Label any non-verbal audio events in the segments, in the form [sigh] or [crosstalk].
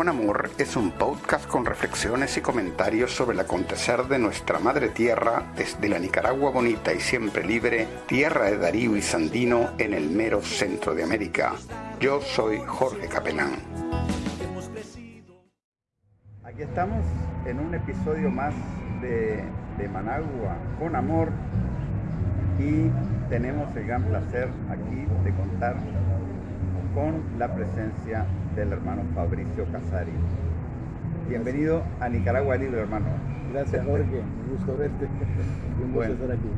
con Amor es un podcast con reflexiones y comentarios sobre el acontecer de nuestra madre tierra desde la Nicaragua bonita y siempre libre, tierra de Darío y Sandino en el mero centro de América. Yo soy Jorge Capelán. Aquí estamos en un episodio más de, de Managua con Amor y tenemos el gran placer aquí de contar con la presencia del hermano Fabricio Casari. Bienvenido a Nicaragua Libre, hermano. Gracias, Jorge. Un gusto verte. Un gusto estar aquí.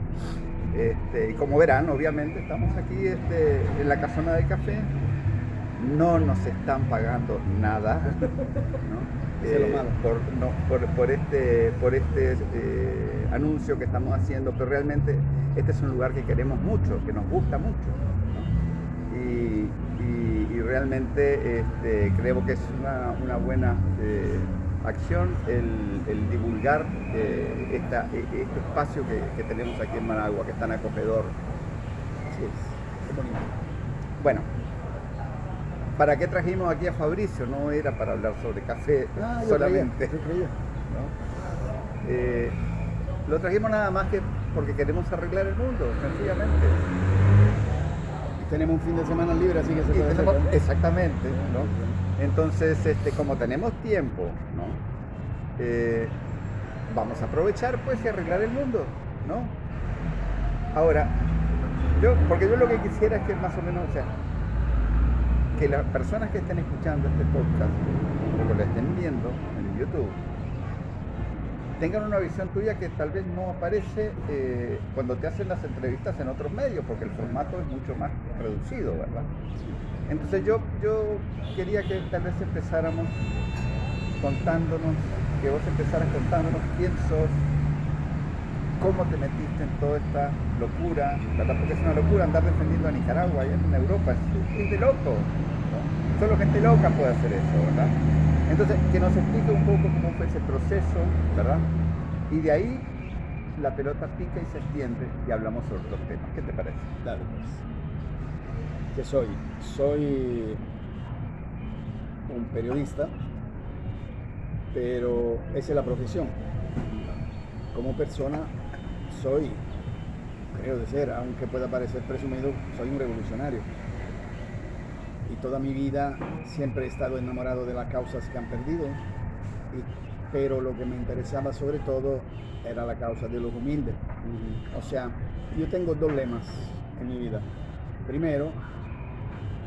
Este, y como verán, obviamente, estamos aquí este, en la casona del café. No nos están pagando nada. [laughs] Eh, por, este, por este eh, anuncio que estamos haciendo, pero realmente este es un lugar que queremos mucho, que nos gusta mucho. Y, realmente este, creo que es una, buena eh, acción el, divulgar eh, esta, e, este espacio que, tenemos aquí en Managua, que es tan acogedor. Bueno, ¿para qué trajimos aquí a Fabricio? No era para hablar sobre café ah, solamente. Eh, lo trajimos nada más que porque queremos arreglar el mundo, sencillamente tenemos un fin de semana libre, así que se puede hacer, Exactamente, ¿no? Entonces, este, como tenemos tiempo, ¿no? Eh, vamos a aprovechar pues y arreglar el mundo, ¿no? Ahora, yo, porque yo lo que quisiera es que más o menos, o sea, que las personas que estén escuchando este podcast, o que lo estén viendo en YouTube, tengan una visión tuya que tal vez no aparece eh, cuando te hacen las entrevistas en otros medios, porque el formato es mucho más reducido, ¿verdad? Entonces yo, yo quería que tal vez empezáramos contándonos, que vos empezaras contándonos quién sos, cómo te metiste en toda esta locura, ¿verdad? Porque es una locura andar defendiendo a Nicaragua allá en Europa, es, de loco, Solo gente loca puede hacer eso, ¿verdad? Entonces, que nos explique un poco cómo fue ese proceso, ¿verdad? Y de ahí la pelota pica y se extiende y hablamos sobre otros temas. ¿Qué te parece? Claro, pues. ¿Qué soy? Soy un periodista, pero esa es la profesión. Como persona soy, creo de ser, aunque pueda parecer presumido, soy un revolucionario y toda mi vida siempre he estado enamorado de las causas que han perdido, pero lo que me interesaba sobre todo era la causa de los humildes. O sea, yo tengo dos lemas en mi vida. Primero,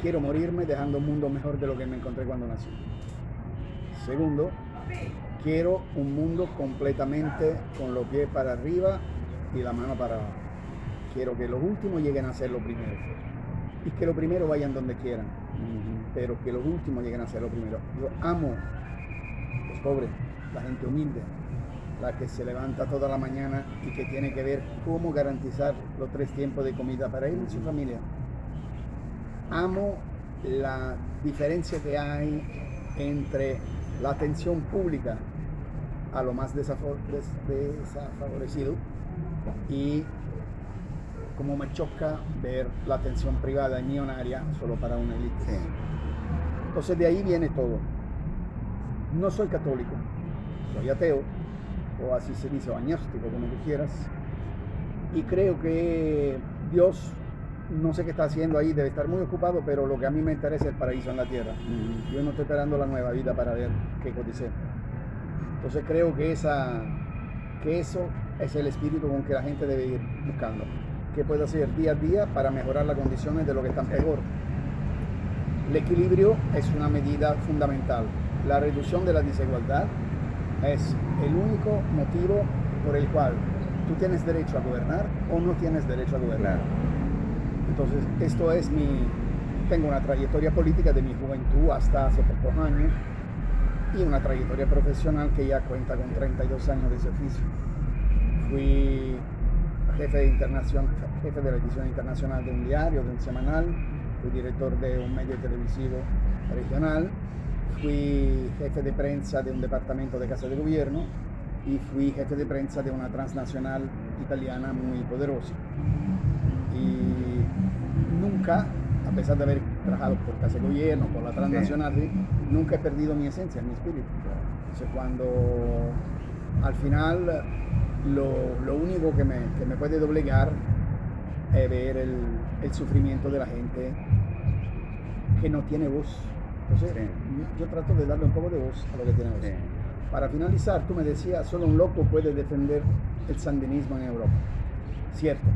quiero morirme dejando un mundo mejor de lo que me encontré cuando nací. Segundo, quiero un mundo completamente con los pies para arriba y la mano para abajo. Quiero que los últimos lleguen a ser los primeros y que los primeros vayan donde quieran pero que los últimos lleguen a ser lo primero. Yo amo los pobres, la gente humilde, la que se levanta toda la mañana y que tiene que ver cómo garantizar los tres tiempos de comida para él y su familia. Amo la diferencia que hay entre la atención pública a lo más desafavorecido y como me choca ver la atención privada y millonaria solo para una élite. Entonces de ahí viene todo. No soy católico, soy ateo, o así se dice, o agnóstico, como tú quieras. Y creo que Dios, no sé qué está haciendo ahí, debe estar muy ocupado, pero lo que a mí me interesa es el paraíso en la tierra. Yo no estoy esperando la nueva vida para ver qué codice. Entonces creo que, esa, que eso es el espíritu con que la gente debe ir buscando. ¿Qué puede hacer día a día para mejorar las condiciones de lo que están peor? El equilibrio es una medida fundamental. La reducción de la desigualdad es el único motivo por el cual tú tienes derecho a gobernar o no tienes derecho a gobernar. Entonces, esto es mi... Tengo una trayectoria política de mi juventud hasta hace pocos años y una trayectoria profesional que ya cuenta con 32 años de servicio. Fui jefe de, jefe de la edición internacional de un diario, de un semanal, fui director de un medio televisivo regional, fui jefe de prensa de un departamento de Casa de Gobierno y fui jefe de prensa de una transnacional italiana muy poderosa. Y nunca a pesar de haber trabajado por Casa de Gobierno, por la transnacional, nunca he perdido mi esencia, mi espíritu. Entonces, cuando al final lo, único que me, que me, puede doblegar es ver el, el, sufrimiento de la gente que no tiene voz. Entonces, yo trato de darle un poco de voz a lo que tiene voz. Para finalizar, tú me decías, solo un loco puede defender el sandinismo en Europa. Cierto.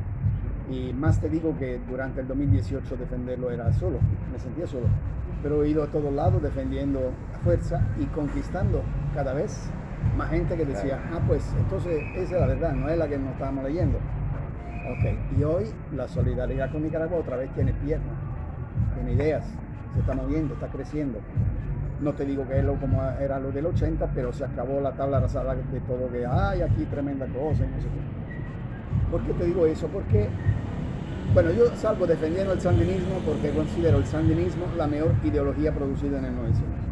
Y más te digo que durante el 2018 defenderlo era solo, me sentía solo. Pero he ido a todos lados defendiendo a fuerza y conquistando cada vez más gente que decía, ah, pues entonces esa es la verdad, no es la que nos estábamos leyendo. Ok, y hoy la solidaridad con Nicaragua otra vez tiene piernas, tiene ideas, se está moviendo, está creciendo. No te digo que es lo como era lo del 80, pero se acabó la tabla rasada de todo que hay aquí tremenda cosa y no sé qué. ¿Por qué te digo eso? Porque, bueno, yo salgo defendiendo el sandinismo porque considero el sandinismo la mejor ideología producida en el 900.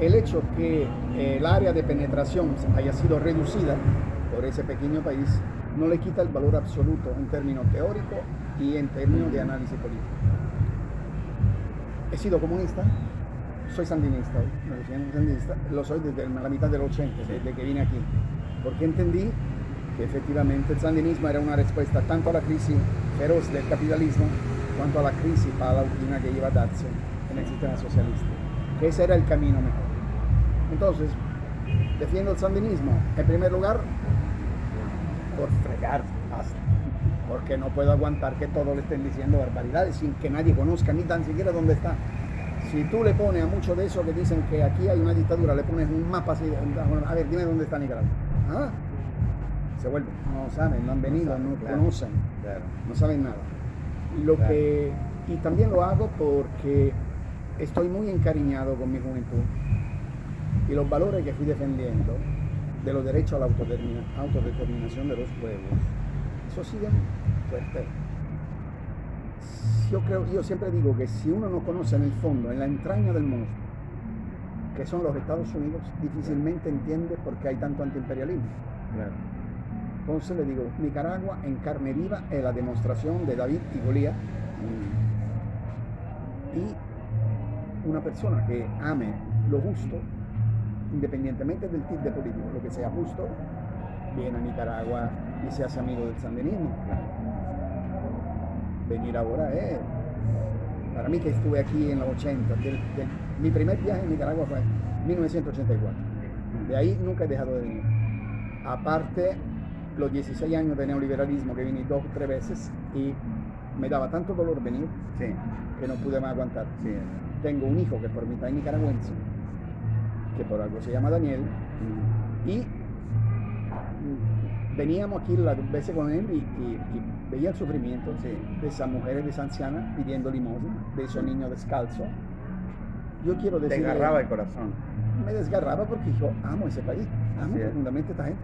El hecho que el área de penetración haya sido reducida por ese pequeño país no le quita el valor absoluto en términos teóricos y en términos de análisis político. He sido comunista, soy sandinista, sandinista, lo soy desde la mitad del 80, desde que vine aquí, porque entendí que efectivamente el sandinismo era una respuesta tanto a la crisis feroz del capitalismo cuanto a la crisis palautina que iba a darse en el sistema socialista, que ese era el camino mejor. Entonces, defiendo el sandinismo, en primer lugar, por fregar porque no puedo aguantar que todos le estén diciendo barbaridades sin que nadie conozca ni tan siquiera dónde está si tú le pones a muchos de esos que dicen que aquí hay una dictadura, le pones un mapa así, a ver, dime dónde está Nicaragua. ¿Ah? Se vuelven, no saben, no han venido, no, conocen, no saben nada. Lo que, y también lo hago porque estoy muy encariñado con mi juventud y los valores que fui defendiendo de los derechos a la autodeterminación de los pueblos, eso sigue fuerte yo creo, yo siempre digo que si uno no conoce en el fondo, en la entraña del monstruo, que son los Estados Unidos, difícilmente entiende por qué hay tanto antiimperialismo. Entonces le digo, Nicaragua en carne viva es la demostración de David y Golía. Y una persona que ame lo justo, independientemente del tipo de político, lo que sea justo, viene a Nicaragua y se hace amigo del sandinismo venir ahora es, para mí que estuve aquí en los 80, mi primer viaje en Nicaragua fue en 1984. De ahí nunca he dejado de venir. Aparte, los 16 años de neoliberalismo que vine dos o tres veces y me daba tanto dolor venir que no pude más aguantar. Tengo un hijo que por mitad es nicaragüense, que por algo se llama Daniel, y veníamos aquí las veces con él y, veía el sufrimiento de esas mujeres, de esas ancianas pidiendo limosna, de esos niños descalzos. Yo quiero decir. Te desgarraba el corazón. Me desgarraba porque yo amo ese país, amo profundamente esta gente.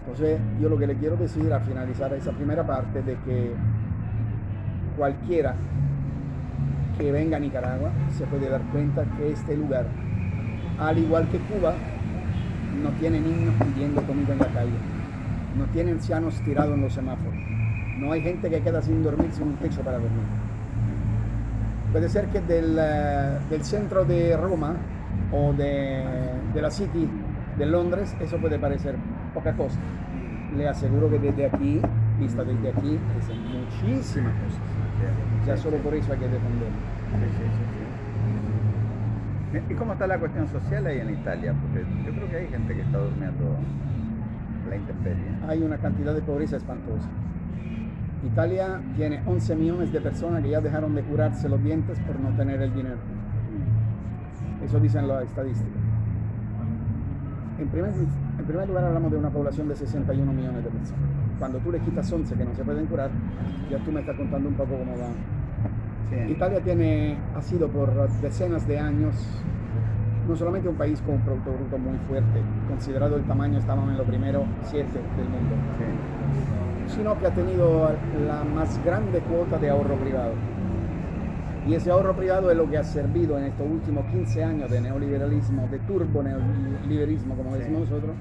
Entonces, yo lo que le quiero decir al finalizar esa primera parte de que cualquiera que venga a Nicaragua se puede dar cuenta que este lugar, al igual que Cuba, no tiene niños pidiendo comida en la calle no tiene ancianos tirados en los semáforos, no hay gente que queda sin dormir sin un techo para dormir. Puede ser que del, eh, del centro de Roma o de, de, la City de Londres eso puede parecer poca cosa. Le aseguro que desde aquí, vista desde aquí, es muchísimas cosas. Ya solo por eso hay que defenderlo. ¿Y cómo está la cuestión social ahí en Italia? Porque yo creo que hay gente que está durmiendo la intemperie. Hay una cantidad de pobreza espantosa. Italia tiene 11 millones de personas que ya dejaron de curarse los dientes por no tener el dinero. Eso dicen las estadísticas. En primer, en primer lugar hablamos de una población de 61 millones de personas. Cuando tú le quitas 11 que no se pueden curar, ya tú me estás contando un poco cómo va. Italia tiene, ha sido por decenas de años no solamente un país con un Producto Bruto muy fuerte, considerado el tamaño, estábamos en lo primero siete del mundo, sino que ha tenido la más grande cuota de ahorro privado. Y ese ahorro privado es lo que ha servido en estos últimos 15 años de neoliberalismo, de turbo neoliberalismo, como decimos nosotros,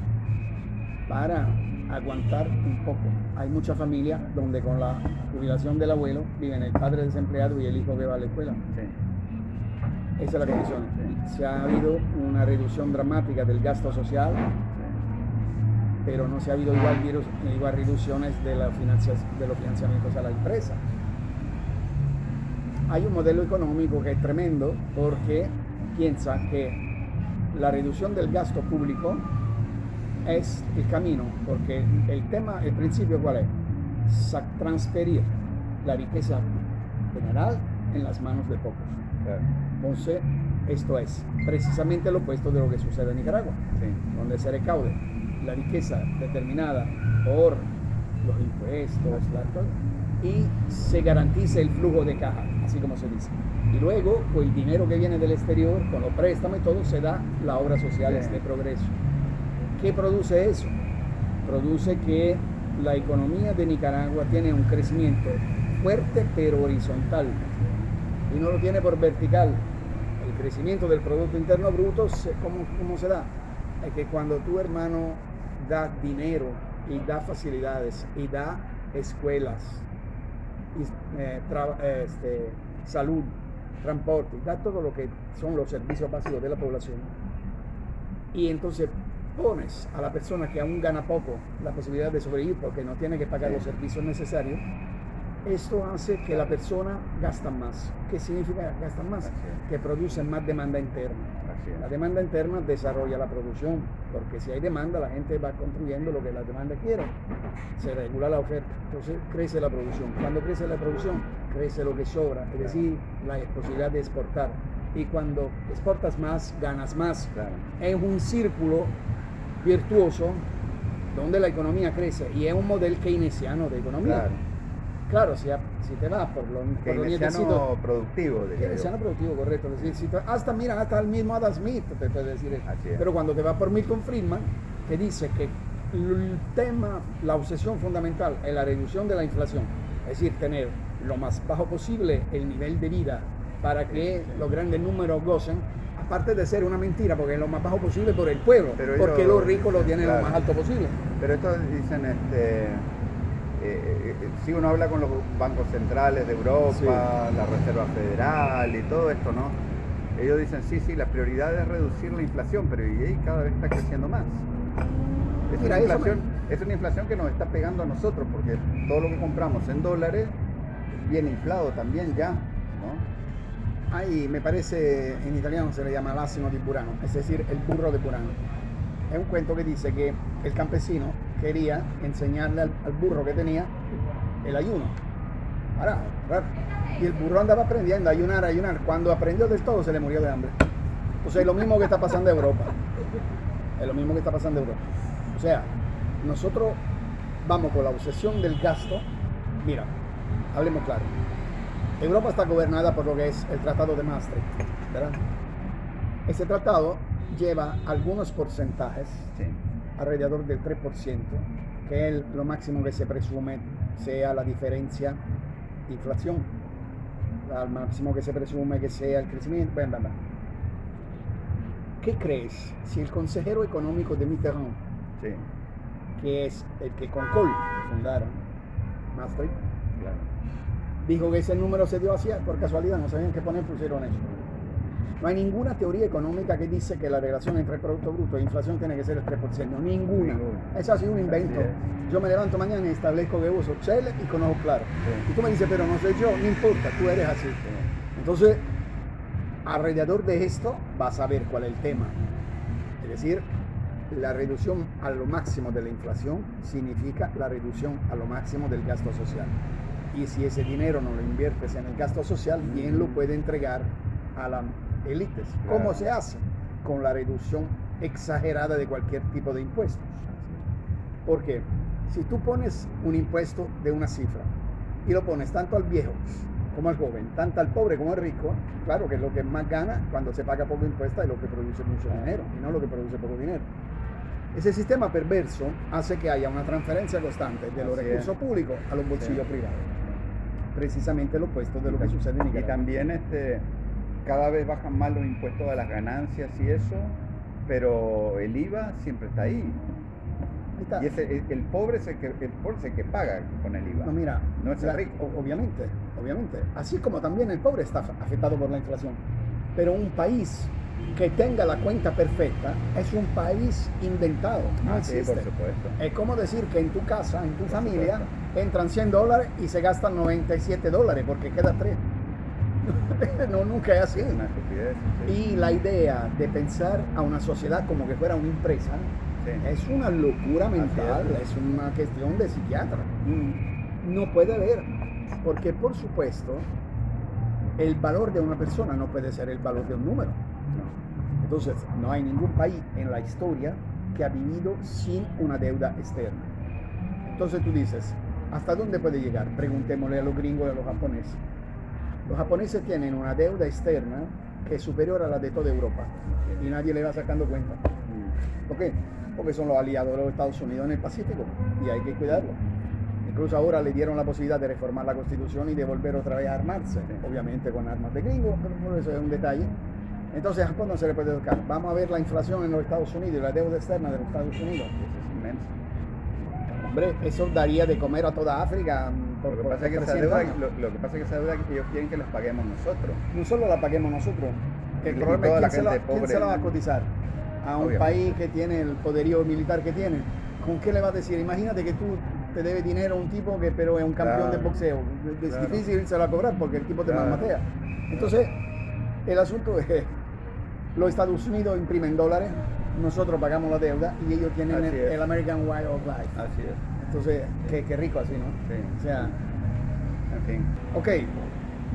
para aguantar un poco. Hay muchas familias donde con la jubilación del abuelo viven el padre desempleado y el hijo que va a la escuela. Esa es la condición. Se ha habido una reducción dramática del gasto social, pero no se ha habido igual, igual reducciones de, la de los financiamientos a la empresa. Hay un modelo económico que es tremendo porque piensa que la reducción del gasto público es el camino, porque el tema, el principio cuál es? Transferir la riqueza general en las manos de pocos. Entonces, esto es precisamente lo opuesto de lo que sucede en Nicaragua, donde se recaude la riqueza determinada por los impuestos y se garantice el flujo de caja, así como se dice. Y luego, con el dinero que viene del exterior, con los préstamos y todo, se da la obra social de progreso. ¿Qué produce eso? Produce que la economía de Nicaragua tiene un crecimiento fuerte pero horizontal y no lo tiene por vertical. El crecimiento del Producto Interno Bruto, ¿cómo, cómo se da? Es que cuando tu hermano da dinero y da facilidades y da escuelas, eh, este, salud, transporte, da todo lo que son los servicios básicos de la población. Y entonces pones a la persona que aún gana poco la posibilidad de sobrevivir porque no tiene que pagar los servicios necesarios, esto hace que la persona gasta más. ¿Qué significa gastar más? Que produce más demanda interna. La demanda interna desarrolla la producción, porque si hay demanda, la gente va construyendo lo que la demanda quiere. Se regula la oferta, entonces crece la producción. Cuando crece la producción, crece lo que sobra, es decir, la posibilidad de exportar. Y cuando exportas más, ganas más. Es un círculo virtuoso donde la economía crece y es un modelo keynesiano de economía. Claro, si, si te vas por lo, por lo productivo. Keynesiano productivo, correcto. hasta, mira, hasta el mismo Adam Smith te puede decir Pero cuando te vas por Milton Friedman, que dice que el tema, la obsesión fundamental es la reducción de la inflación, es decir, tener lo más bajo posible el nivel de vida para que los grandes números gocen, aparte de ser una mentira, porque es lo más bajo posible por el pueblo, porque los ricos lo tienen lo más alto posible. Pero esto dicen, este, eh, eh, si uno habla con los bancos centrales de Europa, la Reserva Federal y todo esto, ¿no? Ellos dicen, sí, sí, la prioridad es reducir la inflación, pero y cada vez está creciendo más. Es, una inflación, es una inflación que nos está pegando a nosotros, porque todo lo que compramos en dólares viene inflado también ya, ¿no? Ahí me parece, en italiano se le llama l'asino di Burano, es decir, el burro de Burano. Es un cuento que dice que el campesino quería enseñarle al, burro que tenía el ayuno. Ahora, y el burro andaba aprendiendo a ayunar, a ayunar. Cuando aprendió del todo, se le murió de hambre. Entonces es lo mismo que está pasando en Europa. Es lo mismo que está pasando en Europa. O sea, nosotros vamos con la obsesión del gasto. Mira, hablemos claro Europa está gobernada por lo que es el Tratado de Maastricht, ¿verdad? Ese tratado lleva algunos porcentajes, alrededor del 3%, que es lo máximo que se presume sea la diferencia de inflación, al máximo que se presume que sea el crecimiento, ¿Qué crees si el consejero económico de Mitterrand, que es el que con Kohl fundaron Maastricht, dijo que ese número se dio así por casualidad, no sabían qué poner, pusieron eso. No hay ninguna teoría económica que dice que la relación entre Producto Bruto e inflación tiene que ser el 3%. Ninguna. Es así un invento. Yo me levanto mañana y establezco que uso Shell y conozco claro. Y tú me dices, pero no soy yo, no importa, tú eres así. Entonces, alrededor de esto vas a ver cuál es el tema. Es decir, la reducción a lo máximo de la inflación significa la reducción a lo máximo del gasto social y si ese dinero no lo inviertes en el gasto social, bien lo puede entregar a las élites. ¿Cómo se hace? Con la reducción exagerada de cualquier tipo de impuestos. Porque si tú pones un impuesto de una cifra y lo pones tanto al viejo como al joven, tanto al pobre como al rico, claro que lo que más gana cuando se paga poco impuesto es lo que produce mucho dinero y no lo que produce poco dinero. Ese sistema perverso hace que haya una transferencia constante de los recursos públicos a los bolsillos privados precisamente lo opuesto de lo que sucede en Nicaragua. Y también este, cada vez bajan más los impuestos a las ganancias y eso, pero el IVA siempre está ahí. Está. Y ese, el, el pobre es el que, el pobre es el que paga con el IVA. No, mira, No es el la- rico. o- obviamente, obviamente. Así como también el pobre está af- afectado por la inflación. Pero un país que tenga la cuenta perfecta es un país inventado, no Ah, sí, existe. por supuesto. Es como decir que en tu casa, en tu Por familia, supuesto. entran 100 dólares y se gastan 97 dólares porque queda 3. [laughs] no, nunca es así. Es una estupidez. sí. Y la idea de pensar a una sociedad como que fuera una empresa Sí. es una locura mental, es. es una cuestión de psiquiatra Mm, no puede haber, porque por supuesto el valor de una persona no puede ser el valor de un número. Entonces, no hay ningún país en la historia que ha vivido sin una deuda externa. Entonces tú dices, ¿hasta dónde puede llegar? Preguntémosle a los gringos y a los japoneses. Los japoneses tienen una deuda externa que es superior a la de toda Europa y nadie le va sacando cuenta. ¿Por qué? Porque son los aliados de los Estados Unidos en el Pacífico y hay que cuidarlo. Incluso ahora le dieron la posibilidad de reformar la constitución y de volver otra vez a armarse, obviamente con armas de gringos, pero eso es un detalle. Entonces a Japón no se le puede tocar. Vamos a ver la inflación en los Estados Unidos y la deuda externa de los Estados Unidos. Eso es inmenso. Hombre, eso daría de comer a toda África mm, por, Lo que pasa es que esa 300 deuda, lo, lo que pasa es que esa deuda que ellos quieren que la paguemos nosotros. No solo la paguemos nosotros. El Y problema es la quién se, la, gente quién pobre. se la va a cotizar. A un Obviamente. país que tiene el poderío militar que tiene. ¿Con qué le va a decir? Imagínate que tú te debe dinero a un tipo que pero es un campeón Claro. de boxeo. Es Claro. difícil se la cobrar porque el tipo te Claro. malmatea. Entonces, el asunto es los Estados Unidos imprimen dólares, nosotros pagamos la deuda y ellos tienen el, es. American Way of Life. Así es. Entonces, qué, qué rico así, ¿no? Sí. O sea, En fin. Ok,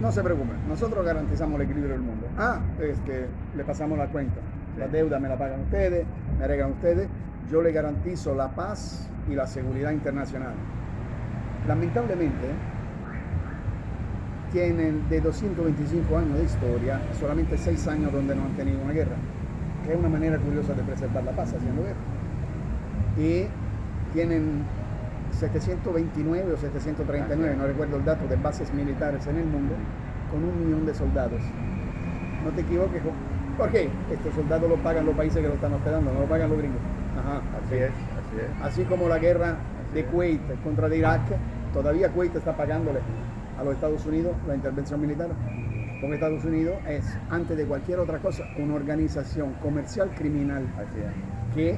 no se preocupen, nosotros garantizamos el equilibrio del mundo. Ah, este, le pasamos la cuenta. La deuda me la pagan ustedes, me arreglan ustedes. Yo le garantizo la paz y la seguridad internacional. Lamentablemente, tienen de 225 años de historia, solamente 6 años donde no han tenido una guerra, que es una manera curiosa de preservar la paz haciendo guerra. Y tienen 729 o 739, no recuerdo el dato, de bases militares en el mundo, con un millón de soldados. No te equivoques, jo- ¿por qué? Estos soldados los pagan los países que lo están hospedando, no lo pagan los gringos. Ajá, Así es, así es. Así como la guerra de Así. Kuwait contra de Irak, todavía Kuwait está pagándole a los Estados Unidos la intervención militar. Porque Estados Unidos es, antes de cualquier otra cosa, una organización comercial criminal que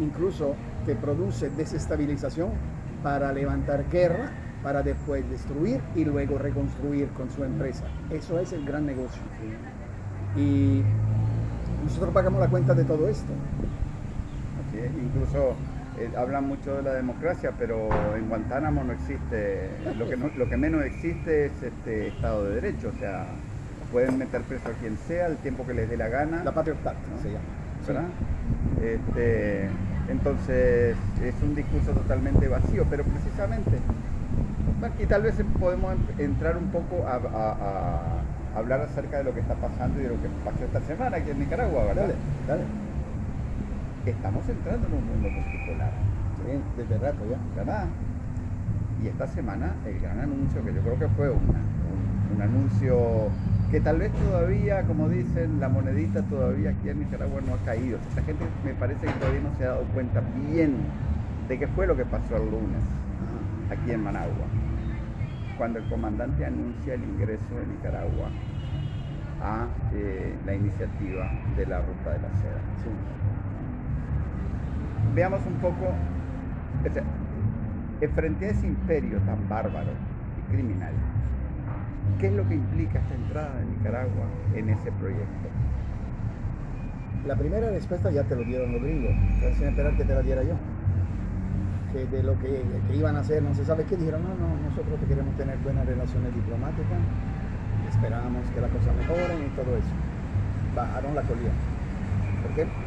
incluso te produce desestabilización para levantar guerra, para después destruir y luego reconstruir con su empresa. Eso es el gran negocio. Y nosotros pagamos la cuenta de todo esto. Incluso eh, hablan mucho de la democracia, pero en Guantánamo no existe, lo que, no- lo que menos existe es este Estado de Derecho, o sea, pueden meter preso a quien sea el tiempo que les dé la gana, La Patriot Act ¿no? se llama. ¿verdad? Este, entonces es un discurso totalmente vacío, pero precisamente, y tal vez podemos em- entrar un poco a, a- a hablar acerca de lo que está pasando y de lo que pasó esta semana aquí en Nicaragua, ¿verdad? Dale, dale. Estamos entrando en un mundo multipolar. Sí, desde rato ya. ¿verdad? Y esta semana el gran anuncio, que yo creo que fue una- un, un anuncio que tal vez todavía, como dicen, la monedita todavía aquí en Nicaragua no ha caído. Esta gente me parece que todavía no se ha dado cuenta bien de qué fue lo que pasó el lunes aquí en Managua, cuando el comandante anuncia el ingreso de Nicaragua a eh, la iniciativa de la Ruta de la Seda. Veamos un poco, frente a ese imperio tan bárbaro y criminal, ¿qué es lo que implica esta entrada de Nicaragua en ese proyecto? La primera respuesta ya te lo dieron los gringos, sin esperar que te la diera yo. Que de lo que, que iban a hacer, no se sabe qué, dijeron, no, no, nosotros que queremos tener buenas relaciones diplomáticas, esperamos que las cosas mejoren y todo eso. Bajaron la colilla. ¿Por qué?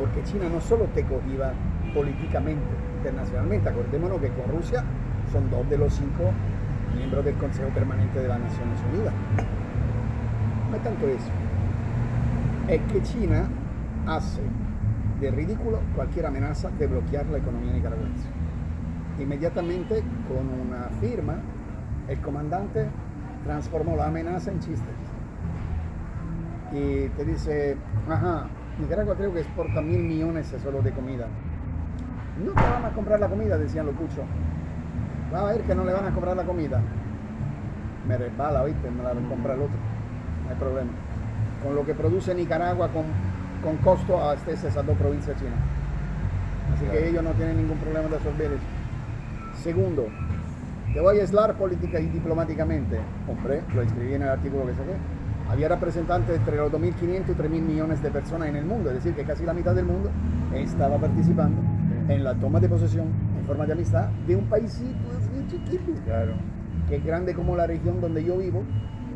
Porque China no solo te cogía políticamente, internacionalmente, acordémonos que con Rusia son dos de los cinco miembros del Consejo Permanente de las Naciones Unidas. No es tanto eso es que China hace de ridículo cualquier amenaza de bloquear la economía nicaragüense. Inmediatamente, con una firma, el comandante transformó la amenaza en chistes. Y te dice, ajá, Nicaragua creo que exporta mil millones solo de comida. no te van a comprar la comida, decían los puchos. Va a ver que no le van a comprar la comida. Me resbala, ¿viste? Me la compra el otro. No hay problema. Con lo que produce Nicaragua con, con costo a esas dos provincias chinas. Así que ellos no tienen ningún problema de resolver eso. Segundo, te voy a aislar política y diplomáticamente. Hombre, lo escribí en el artículo que saqué. Había representantes entre los 2.500 y 3.000 millones de personas en el mundo, es decir, que casi la mitad del mundo estaba participando en la toma de posesión en forma de amistad de un paísito así chiquito, Claro. que es grande como la región donde yo vivo,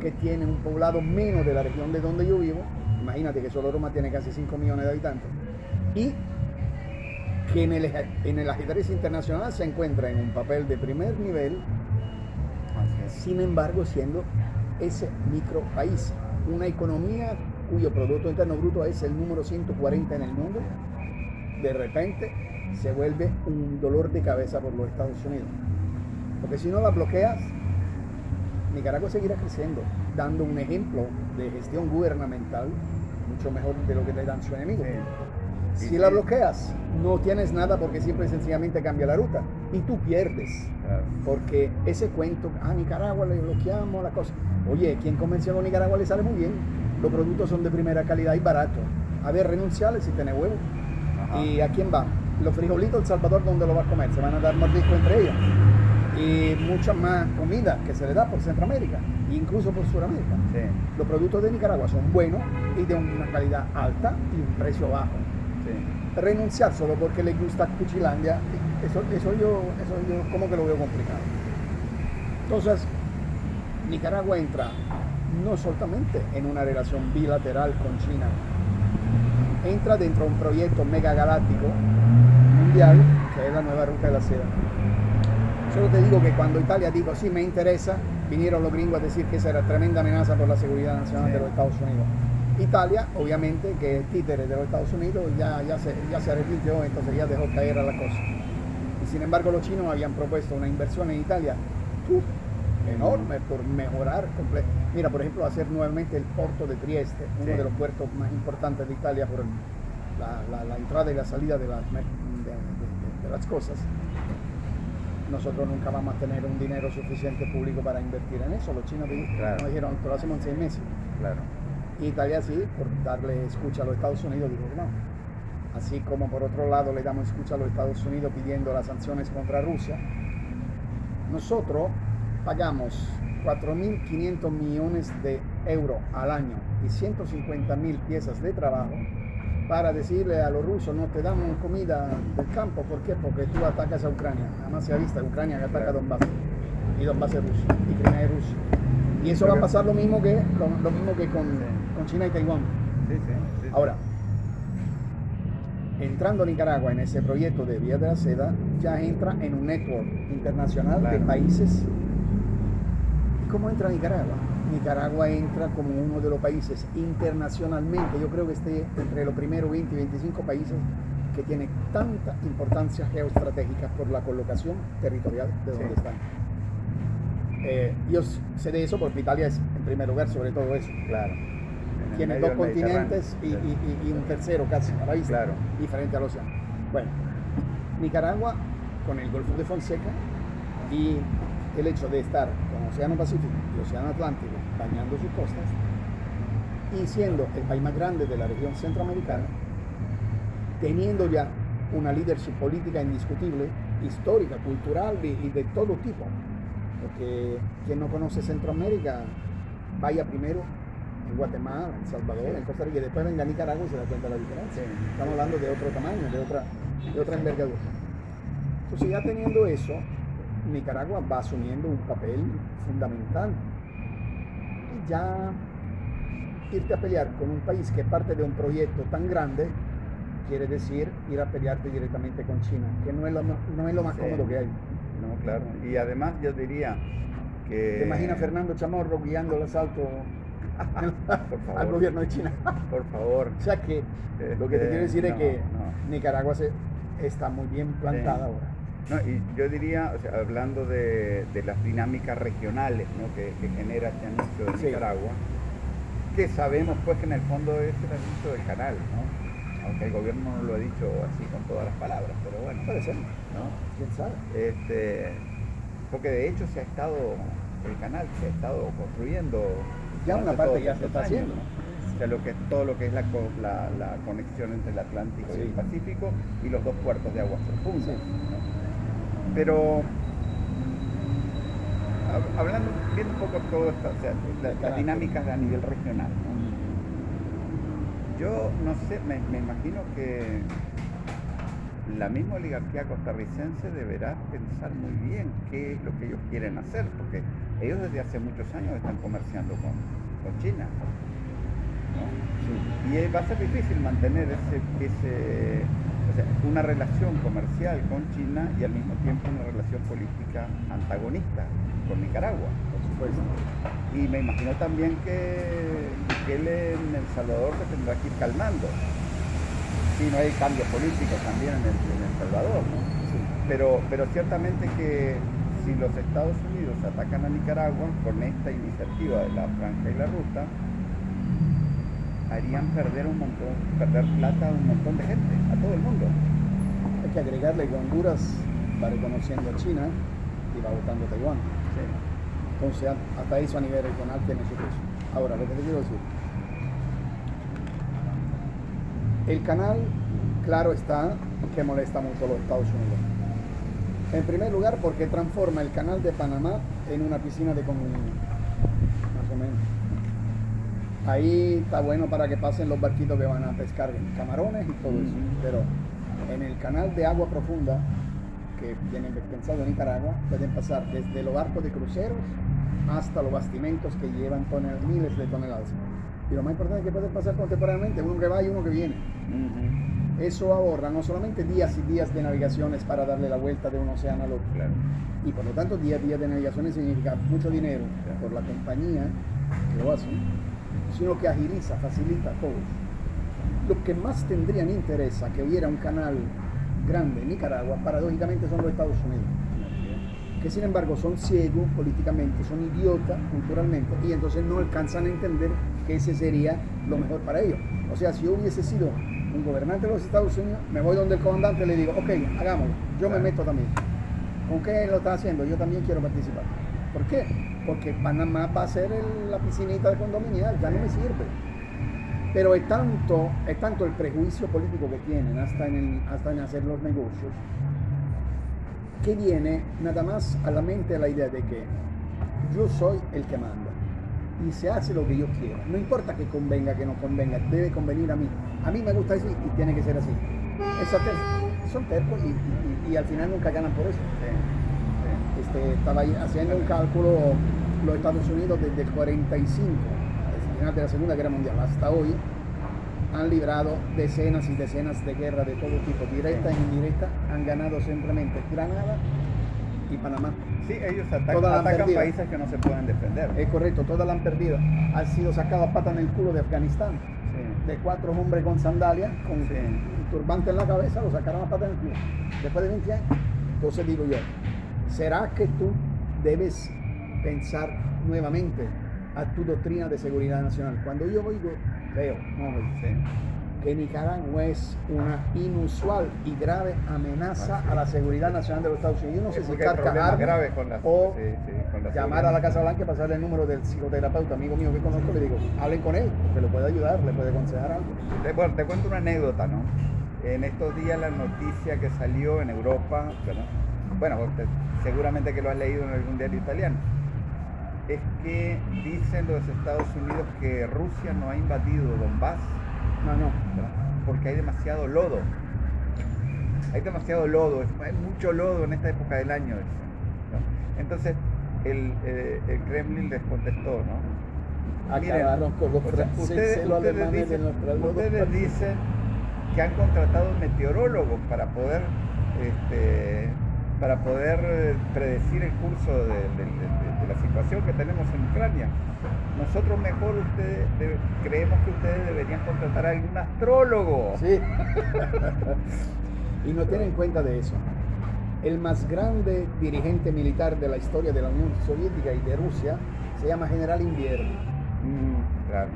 que tiene un poblado menos de la región de donde yo vivo. Imagínate que solo Roma tiene casi 5 millones de habitantes. Y que en el, en el ajedrez internacional se encuentra en un papel de primer nivel, sin embargo siendo ese micro país, una economía cuyo Producto Interno Bruto es el número 140 en el mundo, de repente se vuelve un dolor de cabeza por los Estados Unidos. Porque si no la bloqueas, Nicaragua seguirá creciendo, dando un ejemplo de gestión gubernamental mucho mejor de lo que le dan sus enemigos. Si la bloqueas, no tienes nada porque siempre sencillamente cambia la ruta y tú pierdes. claro. Porque ese cuento, a Nicaragua le bloqueamos la cosa. Oye, quien comercia con Nicaragua le sale muy bien. Los productos son de primera calidad y baratos. A ver, renunciarle si tiene huevo. Ajá. ¿Y a quién va? Los frijolitos El Salvador, ¿dónde lo va a comer? Se van a dar mordisco entre ellos. Y mucha más comida que se le da por Centroamérica, incluso por Sudamérica. Sí. Los productos de Nicaragua son buenos y de una calidad alta y un precio bajo Sí. renunciar solo porque le gusta Cuchilandia, eso, eso, yo, eso yo como que lo veo complicado. Entonces, Nicaragua entra no solamente en una relación bilateral con China, entra dentro de un proyecto megagaláctico mundial que es la nueva ruta de la seda. Solo te digo que cuando Italia dijo, sí, me interesa, vinieron los gringos a decir que esa era tremenda amenaza por la seguridad nacional Sí. de los Estados Unidos. Italia, obviamente, que es títere de los Estados Unidos, ya, ya, se, ya se arrepintió, entonces ya dejó caer a la cosa. Y sin embargo, los chinos habían propuesto una inversión en Italia uf, enorme por mejorar. comple- Mira, por ejemplo, hacer nuevamente el puerto de Trieste, uno Sí. de los puertos más importantes de Italia por la, la- la entrada y la salida de las, mer- de- de- de- de las cosas. Nosotros nunca vamos a tener un dinero suficiente público para invertir en eso. Los chinos Claro. nos dijeron lo hacemos en seis meses. Claro. Italia sí, por darle escucha a los Estados Unidos, dijo que no. Así como por otro lado le damos escucha a los Estados Unidos pidiendo las sanciones contra Rusia, nosotros pagamos 4.500 millones de euros al año y 150.000 piezas de trabajo para decirle a los rusos no te damos comida del campo. ¿Por qué? Porque tú atacas a Ucrania. Además se ha visto Ucrania que ataca a Donbass. Y Donbass es ruso. Y Crimea es ruso. Y eso va a pasar lo mismo que, lo, lo mismo que con. Con China y Taiwán. Sí, sí. Ahora, entrando Nicaragua en ese proyecto de Vía de la Seda, ya entra en un network internacional de países. ¿Y cómo entra Nicaragua? Nicaragua entra como uno de los países internacionalmente, yo creo que esté entre los primeros 20 y 25 países que tiene tanta importancia geoestratégica por la colocación territorial de donde Sí. están. Eh, yo sé de eso porque Italia es en primer lugar sobre todo eso Claro. En tiene dos continentes y, y- y- y un tercero casi a la vista, Claro. diferente al océano. Bueno, Nicaragua con el Golfo de Fonseca y el hecho de estar con Océano Pacífico y Océano Atlántico bañando sus costas y siendo el país más grande de la región centroamericana, teniendo ya una leadership política indiscutible, histórica, cultural y, y de todo tipo. Porque quien no conoce Centroamérica, vaya primero en Guatemala, en Salvador, Sí. en Costa Rica, y después venga a Nicaragua y se da cuenta de la diferencia. Sí. Estamos hablando de otro tamaño, de otra, de otra envergadura. Entonces ya teniendo eso, Nicaragua va asumiendo un papel fundamental. Y ya irte a pelear con un país que es parte de un proyecto tan grande, quiere decir ir a pelearte directamente con China, que no es lo, no es lo más Sí. cómodo que hay. No, claro. Y además yo diría que... ¿Te imaginas Fernando Chamorro guiando el asalto [laughs] Por favor. al gobierno de China? Por favor. O sea que lo que te Este, quiero decir es que no. Nicaragua se, está muy bien plantada Sí. ahora. No, y yo diría, o sea, hablando de, de las dinámicas regionales ¿no? que, que genera este anuncio de Sí. Nicaragua, que sabemos pues que en el fondo es el anuncio del canal, ¿no? aunque el gobierno no lo ha dicho así con todas las palabras, pero bueno. Puede ser, ¿no? ¿Quién sabe? Este, porque de hecho se ha estado, el canal se ha estado construyendo. Ya una parte ya se está años, haciendo. O sea, lo que todo lo que es la, la, la conexión entre el Atlántico y el. Pacífico y los dos puertos de aguas profundas. Pero hab- hablando, viendo un poco todo esto, o sea, la- las dinámicas a nivel regional, ¿no? Yo no sé, me, me imagino que la misma oligarquía costarricense deberá pensar muy bien qué es lo que ellos quieren hacer, porque ellos desde hace muchos años están comerciando con, con China. ¿no? Y eh, va a ser difícil mantener ese, ese, o sea, una relación comercial con China y al mismo tiempo una relación política antagonista con Nicaragua. Por supuesto. Y me imagino también que Bukele en El Salvador se tendrá que ir calmando. Si no hay cambio político también en El, en El Salvador, ¿no? Sí. Pero, pero ciertamente que si los Estados Unidos atacan a Nicaragua con esta iniciativa de la franja y la ruta, harían perder un montón, perder plata a un montón de gente, a todo el mundo. Hay que agregarle que Honduras va reconociendo a China y va votando a Taiwán. Sí. Entonces, hasta eso a nivel regional tiene su peso. Ahora, lo que te quiero decir. El canal, claro está, que molesta mucho a los Estados Unidos. En primer lugar, porque transforma el canal de Panamá en una piscina de comunión. Más o menos. Ahí está bueno para que pasen los barquitos que van a pescar camarones y todo eso. Pero en el canal de agua profunda, que tienen pensado en Nicaragua, pueden pasar desde los barcos de cruceros hasta los bastimentos que llevan tonel- miles de toneladas. Y lo más importante es que pueden pasar contemporáneamente, uno que va y uno que viene. Ujú. Eso ahorra no solamente días y días de navegaciones para darle la vuelta de un océano al otro, Claro. y por lo tanto días y días de navegaciones significa mucho dinero Claro. por la compañía que lo hace, sino que agiliza, facilita a todos. Los que más tendrían interés a que hubiera un canal grande en Nicaragua, paradójicamente son los Estados Unidos, que sin embargo son ciegos políticamente, son idiotas culturalmente, y entonces no alcanzan a entender que ese sería lo mejor para ellos. O sea, si yo hubiese sido un gobernante de los Estados Unidos, me voy donde el comandante y le digo, ok, hagámoslo, yo me meto también. ¿Con qué lo está haciendo? Yo también quiero participar. ¿Por qué? Porque Panamá va a ser el- la piscinita de condominial, ya no me sirve. Pero es tanto, es tanto el prejuicio político que tienen hasta en, el- hasta en hacer los negocios, que viene nada más a la mente la idea de que yo soy el que manda y se hace lo que yo quiero. No importa que convenga, que no convenga, debe convenir a mí. A mí me gusta así y tiene que ser así. Esa ter- son tercos y, al final nunca ganan por eso. Este, estaba haciendo un cálculo los Estados Unidos desde el 45, al final de la Segunda Guerra Mundial, hasta hoy, han librado decenas y decenas de guerras de todo tipo, directa e indirecta, han ganado simplemente Granada y Panamá. sí. Ellos atacan, atacan países que no se pueden defender. Es correcto, todas la han perdido. Han sido sacadas patas en el culo de Afganistán. Sí. De cuatro hombres con sandalias, con Sí. un turbante en la cabeza, lo sacaron a patas en el culo. Después de 20 años. Entonces digo yo, ¿será que tú debes pensar nuevamente a tu doctrina de seguridad nacional? Cuando yo oigo, veo, no Sí. Que Nicaragua es una inusual y grave amenaza a la es. seguridad nacional de los Estados Unidos. Yo no sé Sí, si graves con la- o sí, sí, con la llamar a la Casa Blanca y pasarle el número del psicoterapeuta, amigo mío que conozco, le digo, hablen con él, que le puede ayudar, le puede aconsejar algo. Te, bueno, te cuento una anécdota, ¿no? En estos días la noticia que salió en Europa, bueno, te- seguramente que lo has leído en algún diario italiano, es que dicen los Estados Unidos que Rusia no ha invadido Donbass No, no. porque hay demasiado lodo. Hay demasiado lodo, es- hay mucho lodo en esta época del año. Entonces el, eh, el Kremlin les contestó, ¿no? Miren, Acabaron con los o sea, franceses, ustedes, los ustedes alemanes de dicen, ustedes dicen que han contratado meteorólogos para poder este, para poder eh, predecir el curso de, de- de- de la situación que tenemos en Ucrania. Nosotros mejor ustedes de- creemos que ustedes deberían contratar a algún astrólogo. Sí. [laughs] y no tienen cuenta de eso. El más grande dirigente militar de la historia de la Unión Soviética y de Rusia se llama General Invierno. Mm, claro.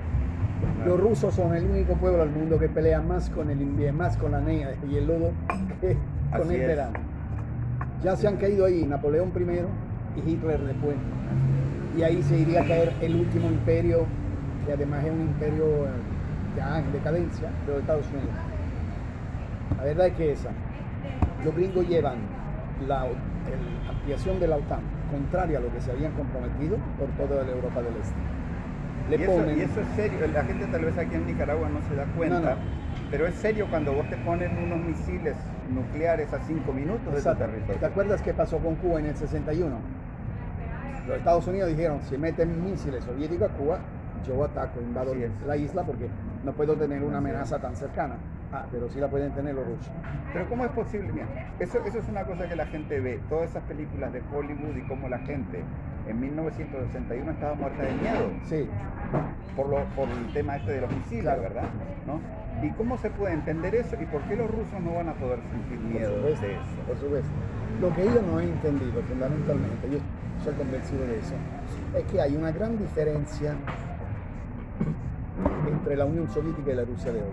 Los rusos son el único pueblo del mundo que pelea más con el invierno, más con la nieve y el lodo que con Así el es. verano. Ya se han caído ahí Napoleón I y Hitler después. Y ahí se iría a caer el último imperio, que además es un imperio eh, ya en decadencia, de los Estados Unidos. La verdad es que esa. Los gringos llevan la el- ampliación de la OTAN contraria a lo que se habían comprometido por toda la Europa del Este. Le y, eso, ponen y eso es serio, la gente tal vez aquí en Nicaragua no se da cuenta, No, no. pero es serio cuando vos te ponen unos misiles nucleares a 5 minutos de tu Exacto. territorio. ¿Te acuerdas qué pasó con Cuba en el 61? Los Estados Unidos dijeron, si meten misiles soviéticos a Cuba, yo ataco, invado la isla porque no puedo tener una amenaza tan cercana. Ah, pero sí la pueden tener los rusos. Pero ¿cómo es posible? Mira, eso, eso es una cosa que la gente ve, todas esas películas de Hollywood y cómo la gente en 1961 estaba muerta de miedo Sí, por, lo, por el tema este de los misiles, Claro. ¿verdad? ¿No? ¿Y cómo se puede entender eso y por qué los rusos no van a poder sentir por miedo supuesto, de eso? por supuesto. Lo que yo no he entendido fundamentalmente, yo soy convencido de eso, es que hay una gran diferencia entre la Unión Soviética y la Rusia de hoy.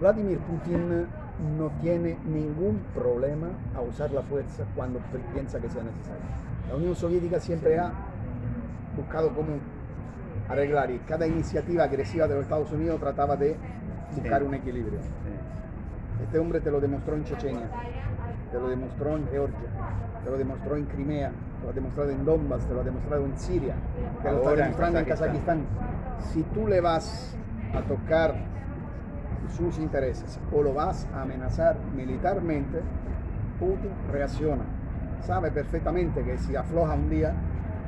Vladimir Putin no tiene ningún problema a usar la fuerza cuando pi- piensa que sea necesario. La Unión Soviética siempre ha buscado cómo arreglar y cada iniciativa agresiva de los Estados Unidos trataba de buscar un equilibrio. Este hombre te lo demostró en Chechenia, te lo demostró en Georgia, te lo demostró en Crimea, te lo ha demostrado en Donbass, te lo ha demostrado en Siria, te lo está en demostrando en Kazajistán. Kazajistán. Si tú le vas a tocar sus intereses o lo vas a amenazar militarmente, Putin reacciona. Sabe perfectamente que si afloja un día,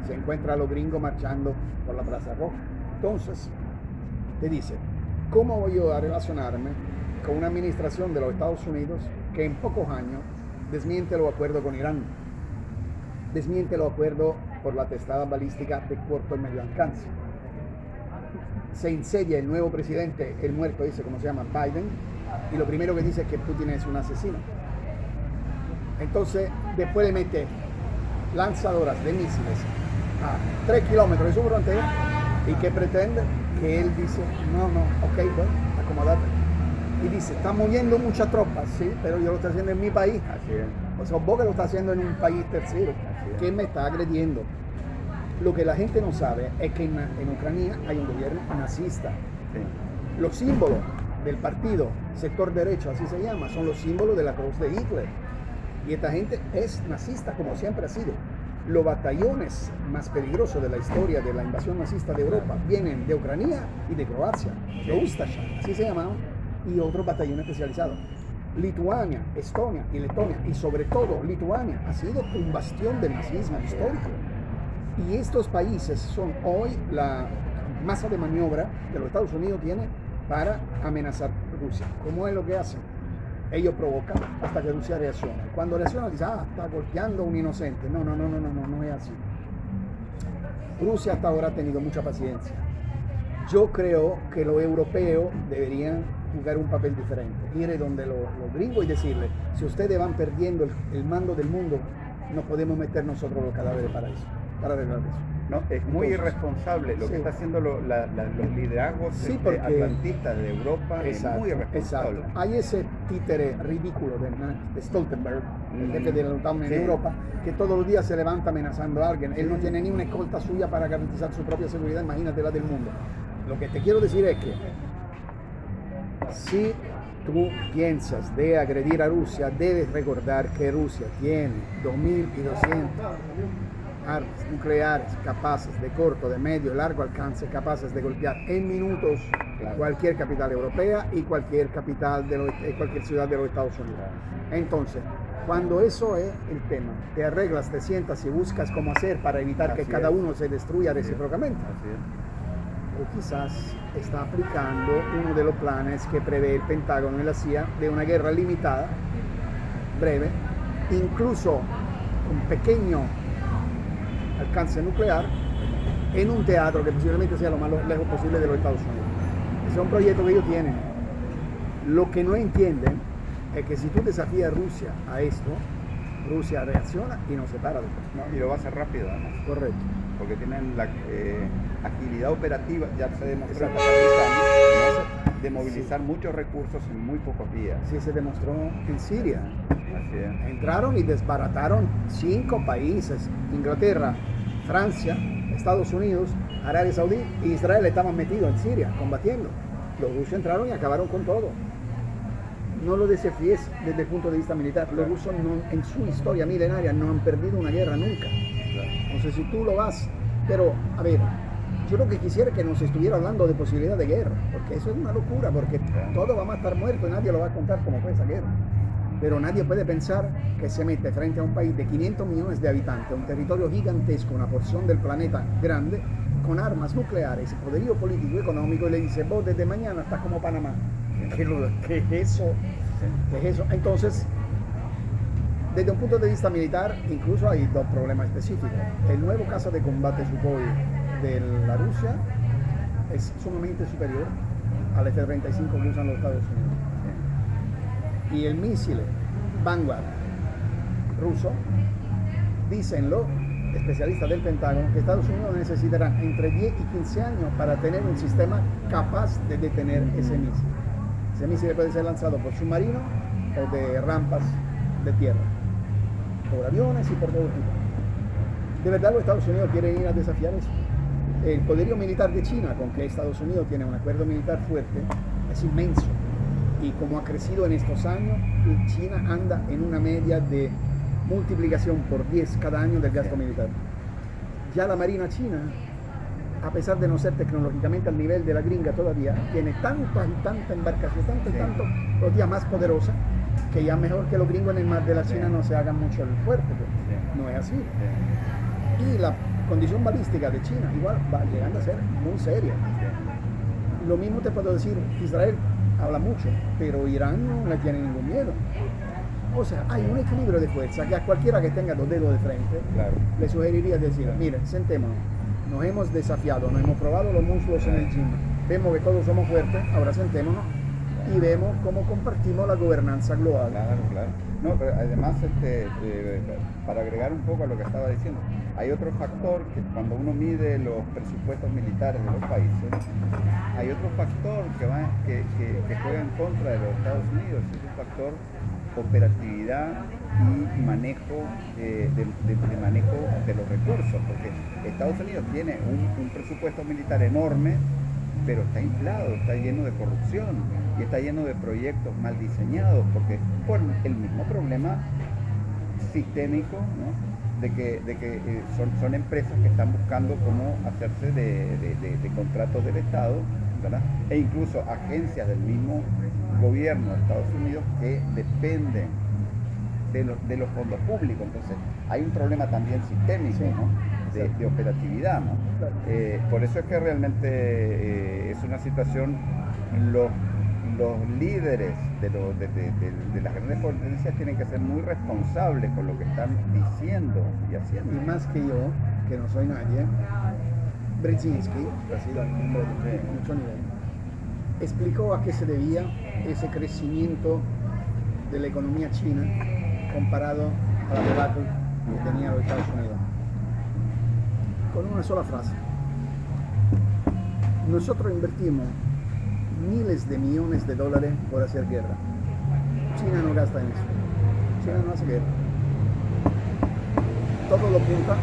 se encuentra a los gringos marchando por la Plaza Roja. Entonces, te dice, ¿cómo voy yo a relacionarme con una administración de los Estados Unidos que en pocos años desmiente los acuerdos con Irán? Desmiente los acuerdos por la testada balística de corto y medio alcance. Se insedia el nuevo presidente, el muerto dice, como se llama, Biden, y lo primero que dice es que Putin es un asesino. Entonces, después le mete lanzadoras de misiles a 3 kilómetros de su frontera y que pretende que él dice, no, no, ok, bueno, acomodate. Y dice, está muriendo muchas tropas, sí, pero yo lo estoy haciendo en mi país. Así es. O sea, vos que lo estás haciendo en un país tercero, que me está agrediendo. Lo que la gente no sabe es que en, en Ucrania hay un gobierno nazista. Sí. Los símbolos del partido, sector derecho, así se llama, son los símbolos de la cruz de Hitler. Y esta gente es nazista, como siempre ha sido. Los batallones más peligrosos de la historia de la invasión nazista de Europa vienen de Ucrania y de Croacia, los Ustasha, así se llamaban, y otros batallones especializados. Lituania, Estonia y Letonia, y sobre todo Lituania, ha sido un bastión del nazismo histórico. Y estos países son hoy la masa de maniobra que los Estados Unidos tienen para amenazar Rusia. ¿Cómo es lo que hacen? Ellos provocan hasta que Rusia reacciona. Cuando reacciona, dice, ah, está golpeando un inocente. No, no, no, no, no, no, no es así. Rusia hasta ahora ha tenido mucha paciencia. Yo creo que los europeos deberían jugar un papel diferente. Ir donde los, los gringos y decirle, si ustedes van perdiendo el, el mando del mundo, no podemos meter nosotros los cadáveres para eso, para arreglar eso. No, es muy Entonces, irresponsable lo sí. que está haciendo lo- la- la- los liderazgos Sí, este, porque- atlantistas de Europa. es muy irresponsable. exacto. Hay ese títere ridículo de, de Stoltenberg, el jefe de la OTAN en Sí. Europa, que todos los días se levanta amenazando a alguien. Él no tiene ni una escolta suya para garantizar su propia seguridad, imagínate la del mundo. Lo que te quiero decir es que si tú piensas de agredir a Rusia, debes recordar que Rusia tiene 2.200 armas nucleares capaces de corto, de medio y largo alcance, capaces de golpear en minutos Claro. cualquier capital europea y cualquier capital de los- eh, cualquier ciudad de los Estados Unidos. Entonces, cuando eso es el tema, te arreglas, te sientas y buscas cómo hacer para evitar que cada uno se destruya recíprocamente Así es. O quizás está aplicando uno de los planes que prevé el Pentágono y la CIA de una guerra limitada, breve, incluso con pequeño alcance nuclear, en un teatro que posiblemente sea lo más lejos posible de los Estados Unidos. Ese es un proyecto que ellos tienen. Lo que no entienden es que si tú desafías a Rusia a esto, Rusia reacciona y no se para de No, y lo va a hacer rápido además. Correcto. porque tienen la eh, agilidad operativa, ya se demostró ¿no? de movilizar muchos recursos en muy pocos días. Sí, se demostró en Siria. Entraron y desbarataron cinco países, Inglaterra, Francia, Estados Unidos, Arabia Saudí e Israel estaban metidos en Siria combatiendo. Los rusos entraron y acabaron con todo. No lo desafíes desde el punto de vista militar. Los rusos en su historia milenaria no han perdido una guerra nunca. No sé si tú lo vas, pero a ver, yo lo que quisiera que nos estuviera hablando de posibilidad de guerra, porque eso es una locura, porque todo va a estar muerto y nadie lo va a contar como fue esa guerra. Pero nadie puede pensar que se mete frente a un país de 500 millones de habitantes, un territorio gigantesco, una porción del planeta grande, con armas nucleares, poderío político y económico, y le dice, vos desde mañana estás como Panamá. ¿Qué, es eso? ¿Qué es eso? Entonces, desde un punto de vista militar, incluso hay dos problemas específicos. El nuevo caso de combate Sukhoi de la Rusia es sumamente superior al F-35 que usan los Estados Unidos y el misil Vanguard ruso, dicen los especialistas del Pentágono que Estados Unidos necesitará entre 10 y 15 años para tener un sistema capaz de detener ese misil. Ese misil puede ser lanzado por submarino o de rampas de tierra, por aviones y por todo tipo. ¿De verdad los Estados Unidos quieren ir a desafiar eso? El poderío militar de China, con que Estados Unidos tiene un acuerdo militar fuerte, es inmenso y como ha crecido en estos años, China anda en una media de multiplicación por 10 cada año del gasto militar. Ya la Marina China, a pesar de no ser tecnológicamente al nivel de la gringa todavía, tiene tanta y tanta embarcación, tanto y tanto, los días más poderosa, que ya mejor que los gringos en el mar de la China no se hagan mucho el fuerte. Pues. No es así. Y la condición balística de China igual va llegando a ser muy seria. Lo mismo te puedo decir, Israel habla mucho, pero Irán no le tiene ningún miedo. O sea, hay un equilibrio de fuerza que a cualquiera que tenga dos dedos de frente le sugeriría decir, miren, sentémonos, nos hemos desafiado, nos hemos probado los muslos en el gym, vemos que todos somos fuertes, ahora sentémonos y vemos cómo compartimos la gobernanza global. Claro, claro. Además, este, para agregar un poco a lo que estaba diciendo, hay otro factor que cuando uno mide los presupuestos militares de los países, hay otro factor que, va, que, juega en contra de los Estados Unidos, es el factor operatividad y manejo de, manejo de los recursos, porque Estados Unidos tiene un presupuesto militar enorme, pero está inflado, está lleno de corrupción y está lleno de proyectos mal diseñados, porque por el mismo problema sistémico, de que, de que eh, son, son, empresas que están buscando cómo hacerse de, contratos del Estado, e incluso agencias del mismo gobierno de Estados Unidos que dependen de los, de los fondos públicos. Entonces, hay un problema también sistémico, de, operatividad. Eh, por eso es que realmente eh, es una situación, los, los líderes de, las grandes potencias tienen que ser muy responsables con lo que están diciendo y haciendo. Y más que yo, que no soy nadie, Brzezinski, explicó a qué se debía ese crecimiento de la economía china comparado a la debacle que tenía los Estados Unidos con una sola frase. Nosotros invertimos miles de millones de dólares por hacer guerra. China no gasta en eso. China no hace guerra. Todo lo apunta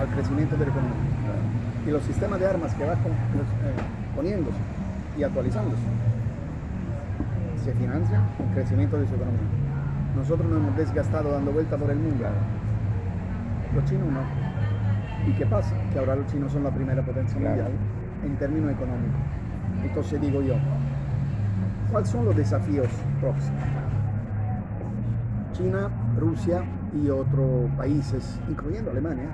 al crecimiento de la economía. Y los sistemas de armas que va eh, poniéndose y actualizándose se financian el crecimiento de su economía. Nosotros nos hemos desgastado dando vuelta por el mundo. Los chinos no. ¿Y qué pasa? Que ahora los chinos son la primera potencia mundial en términos económicos. Entonces digo yo, ¿cuáles son los desafíos próximos? China, Rusia y otros países, incluyendo Alemania,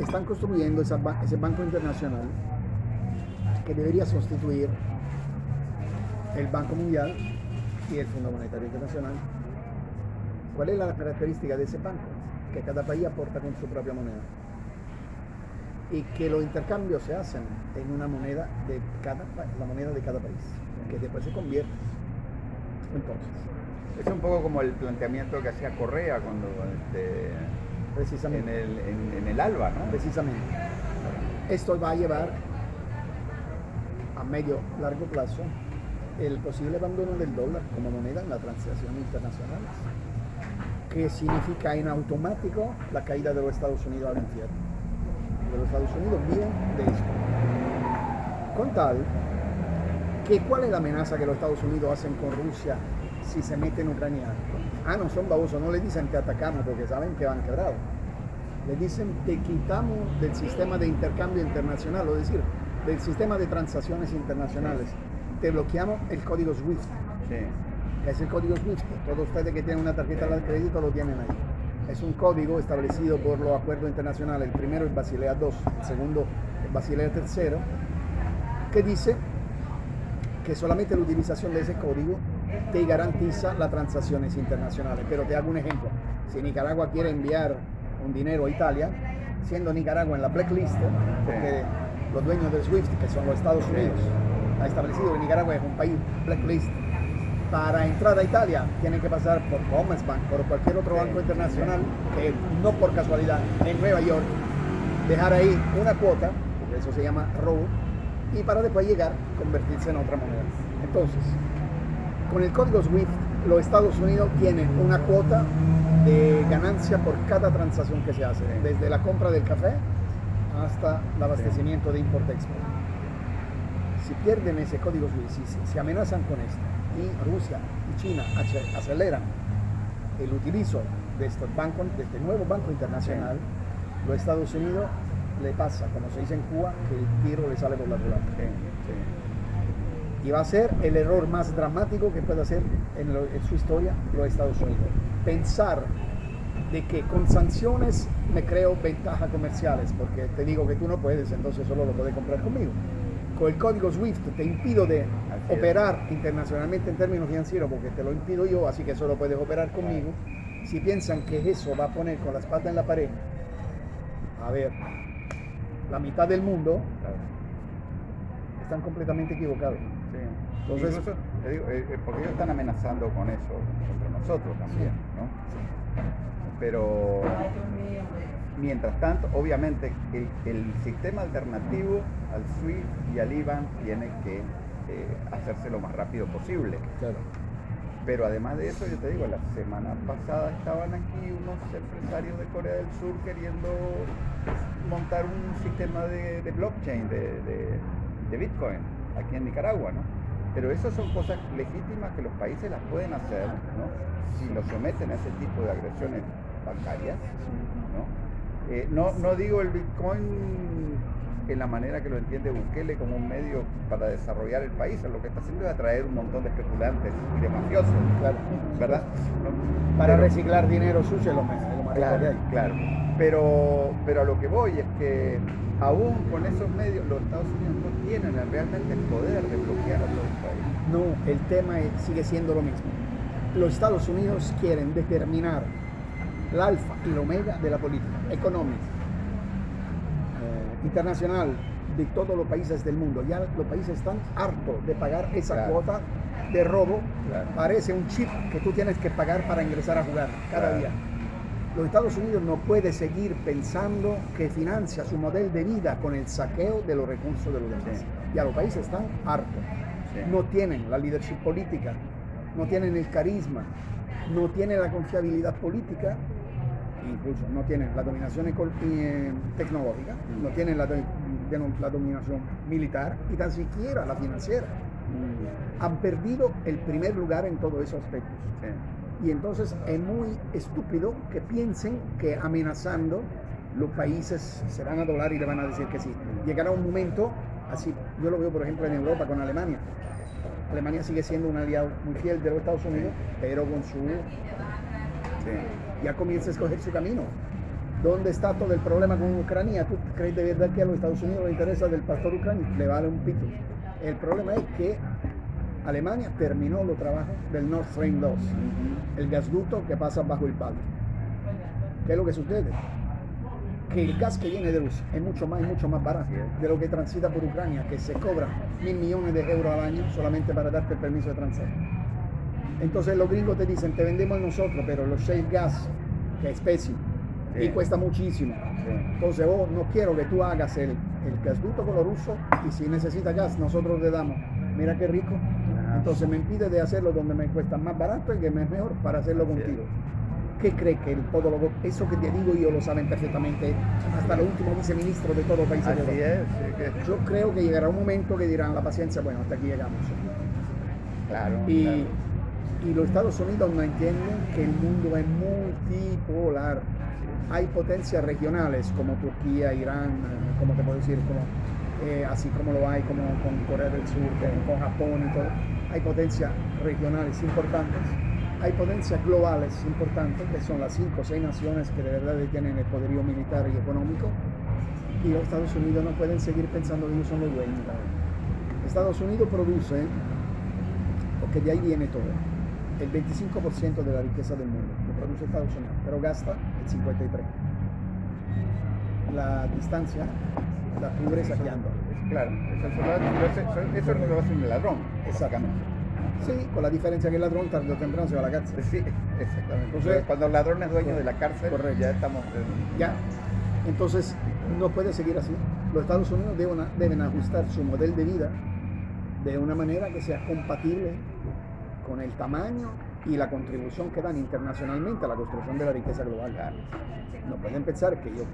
están construyendo ese banco internacional que debería sustituir el Banco Mundial y el Fondo Monetario Internacional. ¿Cuál es la característica de ese banco? Que cada país aporta con su propia moneda y que los intercambios se hacen en una moneda de cada la moneda de cada país que después se convierte entonces es un poco como el planteamiento que hacía Correa cuando este, Precisamente. En el, en, en el ALBA, ¿no? Precisamente. Esto va a llevar a medio largo plazo el posible abandono del dólar como moneda en las transacciones internacionales, que significa en automático la caída de los Estados Unidos al infierno. De los Estados Unidos viven de esto. Con tal que cuál es la amenaza que los Estados Unidos hacen con Rusia si se mete en Ucrania. Ah, no son babosos, no le dicen que atacamos porque saben que van quebrados. Le dicen te quitamos del sistema de intercambio internacional, es decir, del sistema de transacciones internacionales. Te bloqueamos el código SWIFT, Sí. Es el código SWIFT. Todos ustedes que tienen una tarjeta de crédito lo tienen ahí. Es un código establecido por los acuerdos internacionales. El primero es Basilea II, el segundo es Basilea III, que dice que solamente la utilización de ese código te garantiza las transacciones internacionales. Pero te hago un ejemplo. Si Nicaragua quiere enviar un dinero a Italia, siendo Nicaragua en la blacklist, porque los dueños del SWIFT, que son los Estados Unidos, ha establecido que Nicaragua es un país blacklist. Para entrar a Italia tienen que pasar por Commerzbank, por cualquier otro banco internacional, que no por casualidad en Nueva York, dejar ahí una cuota, porque eso se llama robo, y para después llegar, convertirse en otra moneda. Entonces, con el código SWIFT, los Estados Unidos tienen una cuota de ganancia por cada transacción que se hace, desde la compra del café hasta el abastecimiento de import-export. Si pierden ese código SWIFT, si se amenazan con esto, y Rusia y China ace- aceleran el utilizo de estos bancos, de este nuevo banco internacional, los Estados Unidos le pasa, como se dice en Cuba, que el tiro le sale por la culata. Sí, sí. Y va a ser el error más dramático que puede hacer en, lo- en su historia los Estados Unidos. Pensar de que con sanciones me creo ventajas comerciales, porque te digo que tú no puedes, entonces solo lo puedes comprar conmigo. Con el código SWIFT te impido de. Operar internacionalmente en términos financieros, porque te lo impido yo, así que solo puedes operar conmigo. Si piensan que eso va a poner con las patas en la pared, a ver, la mitad del mundo están completamente equivocados. Sí. Entonces- Incluso, te digo, eh, eh, porque ellos están amenazando con eso contra nosotros también, ¿no? Pero mientras tanto, obviamente, el, el sistema alternativo al SWIFT y al IBAN tiene que hacerse lo más rápido posible. Claro. Pero además de eso, yo te digo, la semana pasada estaban aquí unos empresarios de Corea del Sur queriendo montar un sistema de, de blockchain, de, de- de Bitcoin, aquí en Nicaragua, ¿no? Pero esas son cosas legítimas que los países las pueden hacer, ¿no? Si los someten a ese tipo de agresiones bancarias, ¿no? Eh, no, no digo el Bitcoin en la manera que lo entiende Bukele como un medio para desarrollar el país, lo que está haciendo es atraer un montón de especulantes y de mafiosos, Claro. ¿verdad? Para Pero- reciclar dinero sucio lo más, lo más Claro, hay. claro. Pero, pero a lo que voy es que aún con esos medios los Estados Unidos no tienen realmente el poder de bloquear a todo el país. No, el tema sigue siendo lo mismo. Los Estados Unidos quieren determinar el alfa y el omega de la política económica, internacional, de todos los países del mundo. Ya los países están hartos de pagar esa Claro. cuota de robo. Claro. Parece un chip que tú tienes que pagar para ingresar a jugar cada Claro. día. Los Estados Unidos no puede seguir pensando que financia su modelo de vida con el saqueo de los recursos de los demás. Sí. Ya los países están hartos. Sí. No tienen la leadership política, no tienen el carisma, no tienen la confiabilidad política, incluso no tienen la dominación eh, tecnológica, no tienen la, de- la dominación militar y tan siquiera la financiera. Han perdido el primer lugar en todos esos aspectos. Sí. Y entonces es muy estúpido que piensen que amenazando los países se van a doblar y le van a decir que sí. Llegará un momento, así yo lo veo por ejemplo en Europa con Alemania. Alemania sigue siendo un aliado muy fiel de los Estados Unidos, pero con su Sí. Ya comienza a escoger su camino. ¿Dónde está todo el problema con Ucrania? ¿Tú crees de verdad que a los Estados Unidos le interesa del pastor ucraniano? Le vale un pito. El problema es que Alemania terminó los trabajos del Nord Stream 2, el gasducto que pasa bajo el Báltico. ¿Qué es lo que sucede? Que el gas que viene de Rusia es mucho más y mucho más barato de lo que transita por Ucrania, que se cobra mil millones de euros al año solamente para darte el permiso de transfer. Entonces los gringos te dicen, te vendemos nosotros, pero los shale gas, que es pésimo, y cuesta muchísimo. Entonces vos no quiero que tú hagas el, el gasducto con los rusos y si necesita gas nosotros le damos. Mira qué rico. Entonces me impide de hacerlo donde me cuesta más barato y que me es mejor para hacerlo contigo. ¿Qué cree que el podólogo, eso que te digo yo lo saben perfectamente, hasta los últimos viceministros de todos los países Así de es. sí, Yo creo que llegará un momento que dirán la paciencia, bueno, hasta aquí llegamos. que- claro. Y, claro. Y los Estados Unidos no entienden que el mundo es multipolar. Hay potencias regionales como Turquía, Irán, como te puedo decir, eh, así como lo hay como con Corea del Sur, con Japón y todo. Hay potencias regionales importantes. Hay potencias globales importantes, que son las cinco o seis naciones que de verdad tienen el poderío militar y económico. Y los Estados Unidos no pueden seguir pensando que ellos son los dueños. Estados Unidos produce porque de ahí viene todo. El 25% de la riqueza del mundo lo produce Estados Unidos, pero gasta el 53%. La distancia la cubre saqueando. Claro, eso, es lo- eso- eso es lo que hace un ladrón. Exactamente. Sí, con la diferencia que el ladrón tarde o temprano se va a la cárcel. Sí, exactamente. Entonces- Cuando el ladrón es dueño de la cárcel, Correcto. ya estamos. en- Ya. Entonces, no puede seguir así. Los Estados Unidos deben, deben ajustar su modelo de vida de una manera que sea compatible con el tamaño y la contribución que dan internacionalmente a la construcción de la riqueza global. No pueden pensar que yo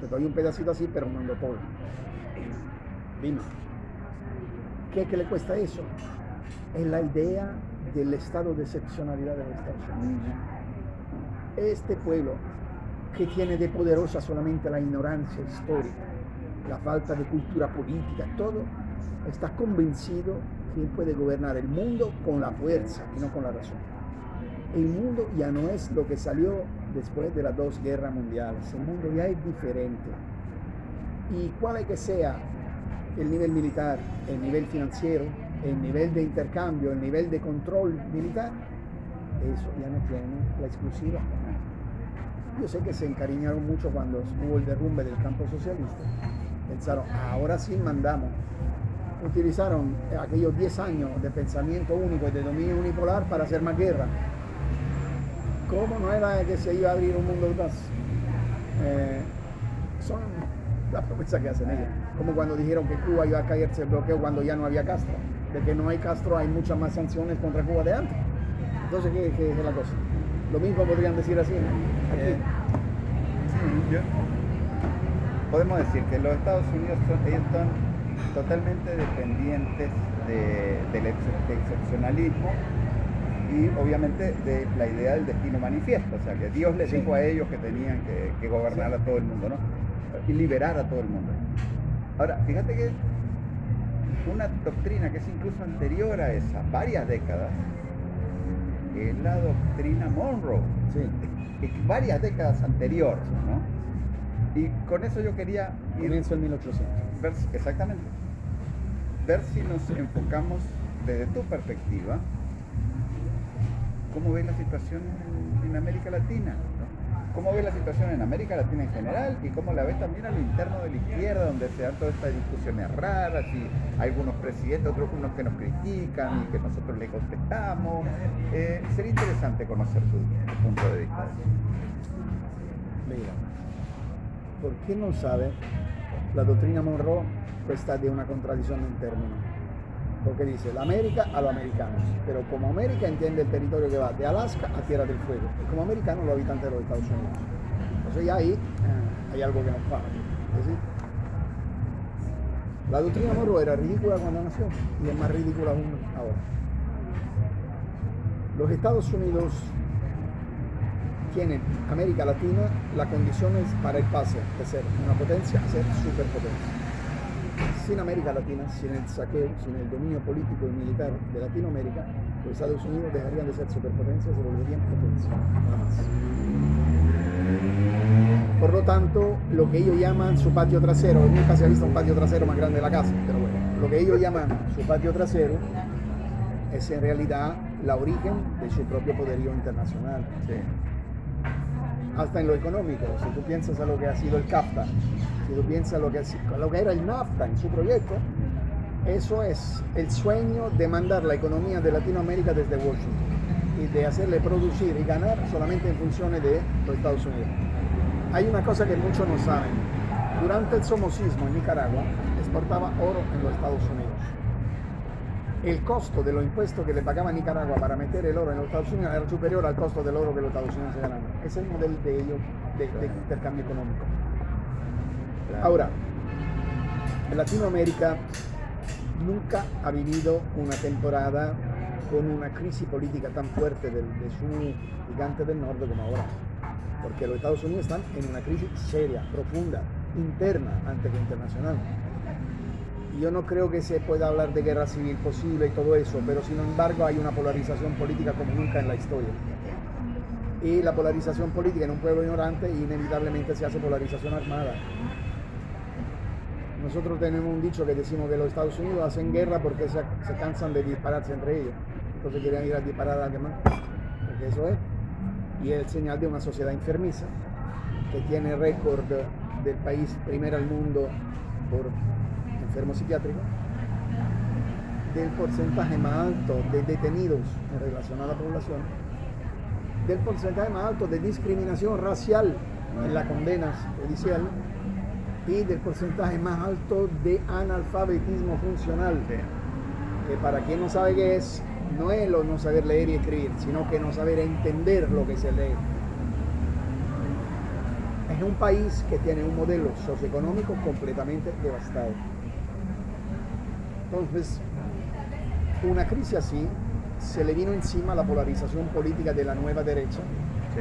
te doy un pedacito así, pero lo todo. Dime, ¿qué, qué le cuesta eso? Es la idea del estado de excepcionalidad de los Estados Unidos este pueblo que tiene de poderosa solamente la ignorancia histórica, la falta de cultura política, todo, está convencido que él puede gobernar el mundo con la fuerza y no con la razón. El mundo ya no es lo que salió después de las dos guerras mundiales, el mundo ya es diferente. Y cuál que sea el nivel militar, el nivel financiero, el nivel de intercambio, el nivel de control militar, eso ya no tiene la exclusiva. Yo sé que se encariñaron mucho cuando hubo el derrumbe del campo socialista. Pensaron, ahora sí mandamos. Utilizaron aquellos 10 años de pensamiento único y de dominio unipolar para hacer más guerra. ¿Cómo no era que se iba a abrir un mundo más? Eh, son las promesas que hacen ellos. Como cuando dijeron que Cuba iba a caerse el bloqueo cuando ya no había Castro. De que no hay Castro hay muchas más sanciones contra Cuba de antes. Entonces, ¿qué, qué es la cosa? Lo mismo podrían decir así. Eh, podemos decir que los Estados Unidos son, ellos son totalmente dependientes de- del ex- excepcionalismo y obviamente de la idea del destino manifiesto, o sea que Dios les Sí. dijo a ellos que tenían que, que gobernar a todo el mundo, ¿no? Y liberar a todo el mundo. Ahora, fíjate que una doctrina que es incluso anterior a esa, varias décadas, es la doctrina Monroe Sí. que varias décadas anterior, ¿no? Y con eso yo quería ir Comienzo en 1800. ver, exactamente, ver si nos enfocamos desde tu perspectiva, cómo ves la situación en, en América Latina, cómo ves la situación en América Latina en general y cómo la ves también a lo interno de la izquierda, donde se dan todas estas discusiones raras y algunos presidentes, otros unos que nos critican y que nosotros le contestamos. Eh, sería interesante conocer tu, tu punto de vista. Mira, ¿por qué no sabe? La doctrina Monroe está de una contradicción en términos. Porque dice, la América a los americanos. Pero como América entiende el territorio que va de Alaska a Tierra del Fuego. Y como americanos los habitantes de los Estados Unidos. Entonces ya ahí eh, hay algo que nos para. La doctrina Monroe era ridícula cuando nació y es más ridícula aún ahora. Los Estados Unidos tienen América Latina las condiciones para el pase de ser una potencia a ser superpotencia. Sin América Latina, sin el saqueo, sin el dominio político y militar de Latinoamérica, los Estados Unidos dejarían de ser superpotencias y se volverían potencia, nada más. Por lo tanto, lo que ellos llaman su patio trasero, nunca se ha visto un patio trasero más grande de la casa, pero bueno, lo que ellos llaman su patio trasero es en realidad la origen de su propio poderío internacional Sí. Hasta en lo económico. Si tú piensas a lo que ha sido el CAFTA, si tú piensas a lo que, era el NAFTA en su proyecto, eso es el sueño de mandar la economía de Latinoamérica desde Washington y de hacerle producir y ganar solamente en funciones de los Estados Unidos. hay una cosa que muchos no saben. Durante el somocismo en Nicaragua, exportaba oro en los Estados Unidos. El costo de los impuestos que le pagaba Nicaragua para meter el oro en los Estados Unidos era superior al costo del oro que los Estados Unidos se ganaban. Ese es el modelo de ellos de, de intercambio económico. Ahora, en Latinoamérica nunca ha vivido una temporada con una crisis política tan fuerte de, de su gigante del norte como ahora. Porque los Estados Unidos están en una crisis seria, profunda, interna antes que internacional. Yo no creo que se pueda hablar de guerra civil posible y todo eso, pero sin embargo hay una polarización política como nunca en la historia. Y la polarización política en un pueblo ignorante inevitablemente se hace polarización armada. Nosotros tenemos un dicho que decimos que los Estados Unidos hacen guerra porque se, cansan de dispararse entre ellos. Entonces quieren ir a disparar a alguien más. Porque eso es. Y es señal de una sociedad enfermiza que tiene récord del país primero al mundo por enfermos psiquiátricos, del porcentaje más alto de detenidos en relación a la población, del porcentaje más alto de discriminación racial en la condena judicial y del porcentaje más alto de analfabetismo funcional, que para quien no sabe qué es, no es lo no saber leer y escribir, sino que no saber entender lo que se lee. Es un país que tiene un modelo socioeconómico completamente devastado. Entonces, una crisis así se le vino encima la polarización política de la nueva derecha, sí.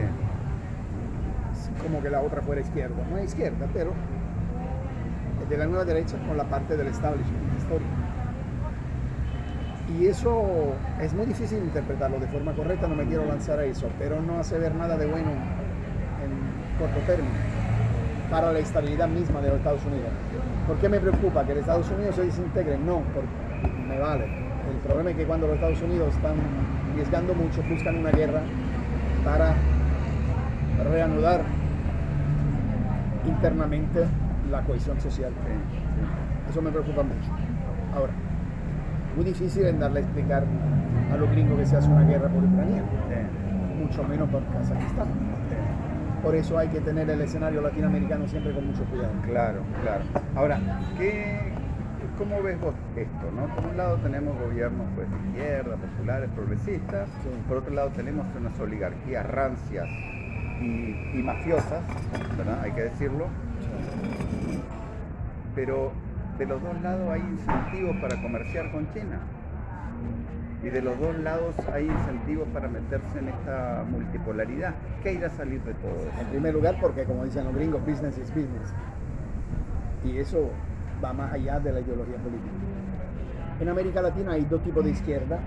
como que la otra fuera izquierda. No es izquierda, pero de la nueva derecha con la parte del establishment histórico. Y eso es muy difícil interpretarlo de forma correcta, no me quiero lanzar a eso, pero no hace ver nada de bueno en corto término para la estabilidad misma de los Estados Unidos. ¿Por qué me preocupa que los Estados Unidos se desintegren? No, porque me vale. El problema es que cuando los Estados Unidos están arriesgando mucho, buscan una guerra para reanudar internamente la cohesión social. Eso me preocupa mucho. Ahora, muy difícil en darle a explicar a los gringos que se hace una guerra por Ucrania, mucho menos por Kazajistán. Por eso hay que tener el escenario latinoamericano siempre con mucho cuidado. Claro, claro. Ahora, ¿qué, ¿cómo ves vos esto? ¿no? Por un lado tenemos gobiernos pues, de izquierda, populares, progresistas. Sí. Por otro lado tenemos unas oligarquías rancias y, y mafiosas, ¿verdad? hay que decirlo. Sí. Pero de los dos lados hay incentivos para comerciar con China. Y de los dos lados hay incentivos para meterse en esta multipolaridad. ¿Qué irá a salir de todo eso? En primer lugar, porque como dicen los gringos, business is business. Y eso va más allá de la ideología política. En América Latina hay dos tipos de izquierda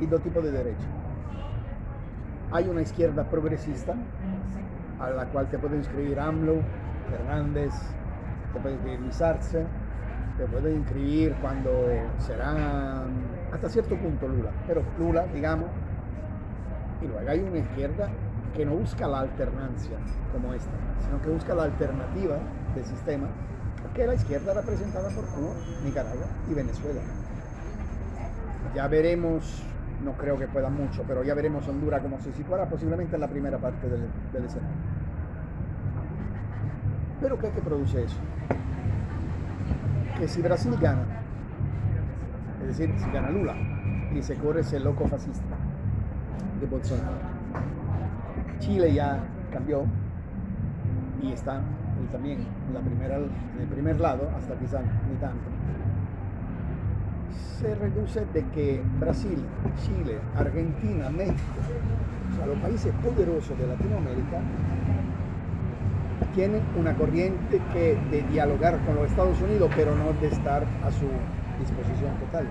y dos tipos de derecha. Hay una izquierda progresista, a la cual te puede inscribir AMLO, Fernández, te puede inscribir Luis Arce, te puede inscribir cuando será hasta cierto punto Lula, pero Lula, digamos, y luego hay una izquierda que no busca la alternancia como esta, sino que busca la alternativa del sistema, que la izquierda representada por Cuba, Nicaragua y Venezuela. Ya veremos, no creo que pueda mucho, pero ya veremos Honduras como se situará posiblemente en la primera parte del, del escenario. Pero ¿qué es que produce eso? Que si Brasil gana, es decir, si gana Lula y se corre ese loco fascista de Bolsonaro. Chile ya cambió y está también en, la primera, el primer lado, hasta quizás ni tanto. Se reduce de que Brasil, Chile, Argentina, México, o sea, los países poderosos de Latinoamérica, tienen una corriente que de dialogar con los Estados Unidos, pero no de estar a su disposición total.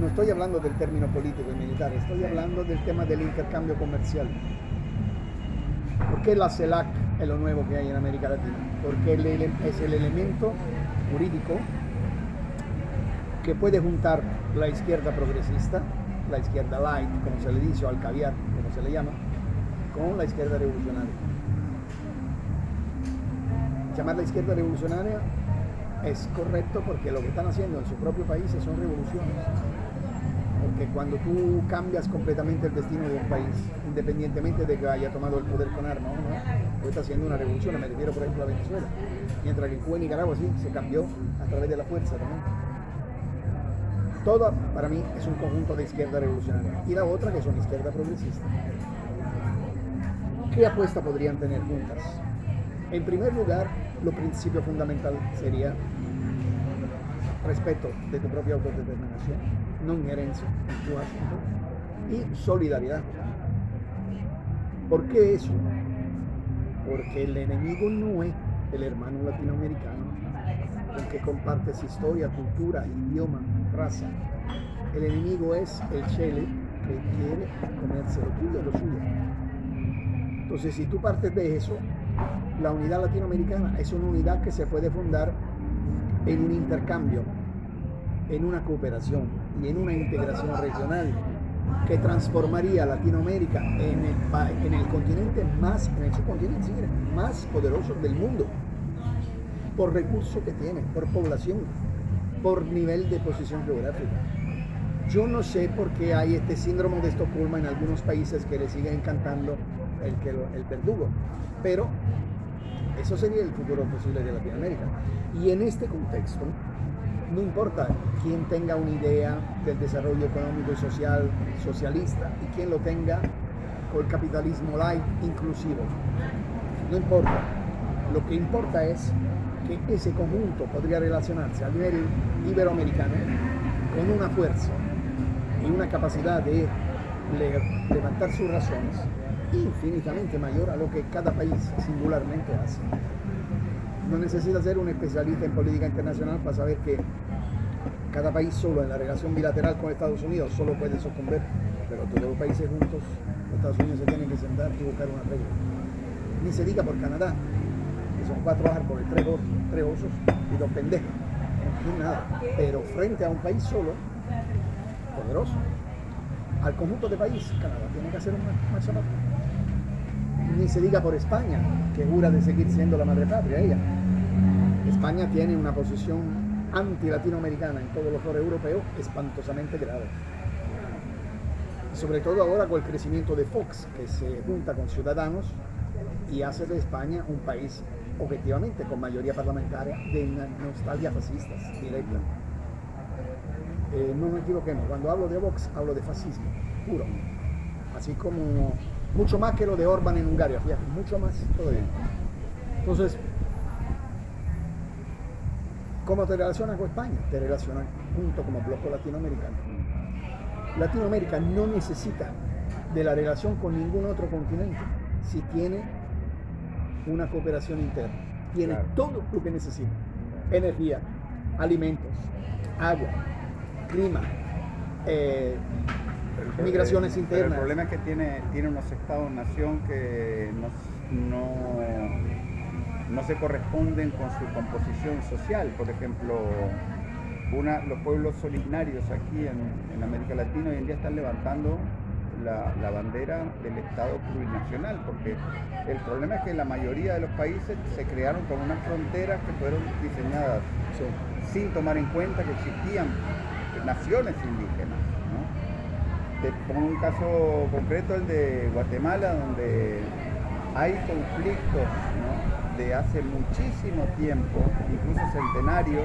No estoy hablando del término político y militar, estoy hablando del tema del intercambio comercial. ¿Por qué la CELAC es lo nuevo que hay en América Latina? Porque es el elemento jurídico que puede juntar la izquierda progresista, la izquierda light, como se le dice, o al caviar, como se le llama, con la izquierda revolucionaria. Llamar la izquierda revolucionaria es correcto porque lo que están haciendo en su propio país son revoluciones. que cuando tú cambias completamente el destino de un país, independientemente de que haya tomado el poder con armas o no, tú estás haciendo una revolución, me refiero por ejemplo a Venezuela, mientras que en Cuba y Nicaragua sí, se cambió a través de la fuerza también. Todo para mí es un conjunto de izquierda revolucionaria y la otra que son izquierda progresista. ¿Qué apuesta podrían tener juntas? En primer lugar, lo principio fundamental sería respeto de tu propia autodeterminación, no asunto y solidaridad. ¿Por qué eso? Porque el enemigo no es el hermano latinoamericano con que compartes historia, cultura, idioma, raza. El enemigo es el chele que quiere comerse lo tuyo, lo suyo. Entonces, si tú partes de eso, la unidad latinoamericana es una unidad que se puede fundar en un intercambio, en una cooperación y en una integración regional que transformaría a Latinoamérica en el, en el continente más, el más poderoso del mundo, por recursos que tiene, por población, por nivel de posición geográfica. Yo no sé por qué hay este síndrome de Estocolmo en algunos países que le siguen encantando el, el verdugo, pero eso sería el futuro posible de Latinoamérica. Y en este contexto, no importa quién tenga una idea del desarrollo económico y social socialista y quién lo tenga con el capitalismo light inclusivo. No importa. Lo que importa es que ese conjunto podría relacionarse a nivel iberoamericano con una fuerza y una capacidad de levantar sus razones infinitamente mayor a lo que cada país singularmente hace. No necesita ser un especialista en política internacional para saber que cada país solo en la relación bilateral con Estados Unidos solo puede sucumbir, pero todos los países juntos, los Estados Unidos se tienen que sentar y buscar una regla. Ni se diga por Canadá, que son cuatro árboles, tres, tres osos y dos pendejos. No nada. Pero frente a un país solo, poderoso, al conjunto de país, Canadá tiene que hacer un marcha ni se diga por España, que jura de seguir siendo la madre patria ella. España tiene una posición anti-latinoamericana en todos los foros europeos espantosamente grave. sobre todo ahora con el crecimiento de Fox, que se junta con ciudadanos y hace de España un país objetivamente con mayoría parlamentaria de nostalgia fascistas directa. Eh, no me equivoquemos, cuando hablo de Vox hablo de fascismo puro, así como mucho más que lo de Orban en Hungría, fíjate, mucho más todavía. Entonces, ¿cómo te relacionas con España? Te relacionas junto como bloque latinoamericano. Latinoamérica no necesita de la relación con ningún otro continente si tiene una cooperación interna. Tiene todo lo que necesita. Energía, alimentos, agua, clima, eh, migraciones internas. el problema es que tiene, tiene unos estados-nación que no, no, se corresponden con su composición social. Por ejemplo, una, los pueblos originarios aquí en, América Latina hoy en día están levantando la, bandera del Estado plurinacional, porque el problema es que la mayoría de los países se crearon con unas fronteras que fueron diseñadas sin tomar en cuenta que existían naciones indígenas. Te pongo un caso concreto, el de Guatemala, donde hay conflictos de hace muchísimo tiempo, incluso centenarios,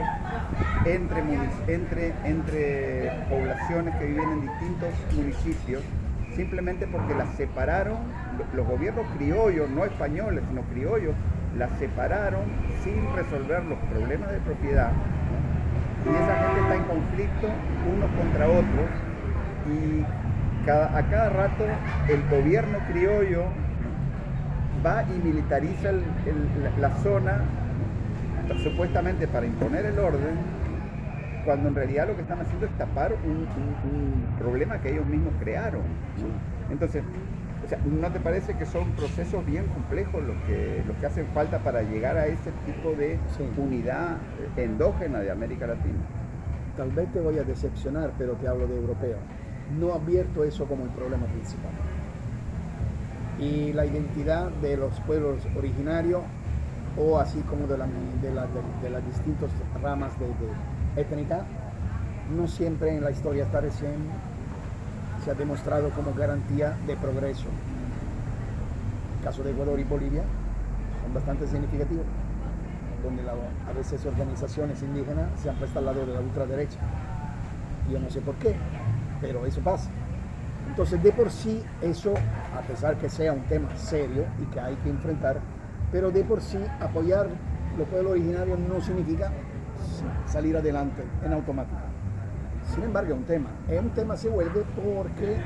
entre, entre, entre poblaciones que viven en distintos municipios, simplemente porque las separaron, los gobiernos criollos, no españoles, sino criollos, las separaron sin resolver los problemas de propiedad. Y esa gente está en conflicto unos contra otros y a cada rato el gobierno criollo va y militariza la, zona supuestamente para imponer el orden, cuando en realidad lo que están haciendo es tapar un, problema que ellos mismos crearon. Entonces, ¿no te parece que son procesos bien complejos los que, los que hacen falta para llegar a ese tipo de unidad endógena de América Latina? Tal vez te voy a decepcionar, pero te hablo de europeo no advierto eso como el problema principal. Y la identidad de los pueblos originarios, o así como de, las distintas ramas de, étnica, no siempre en la historia está recién se ha demostrado como garantía de progreso. El caso de Ecuador y Bolivia son bastante significativos, donde a veces organizaciones indígenas se han puesto al lado de la ultraderecha. Yo no sé por qué, pero eso pasa. Entonces, de por sí, eso, a pesar que sea un tema serio y que hay que enfrentar, pero de por sí apoyar los pueblos originarios no significa salir adelante en automático. Sin embargo, es un tema. Es un tema se vuelve porque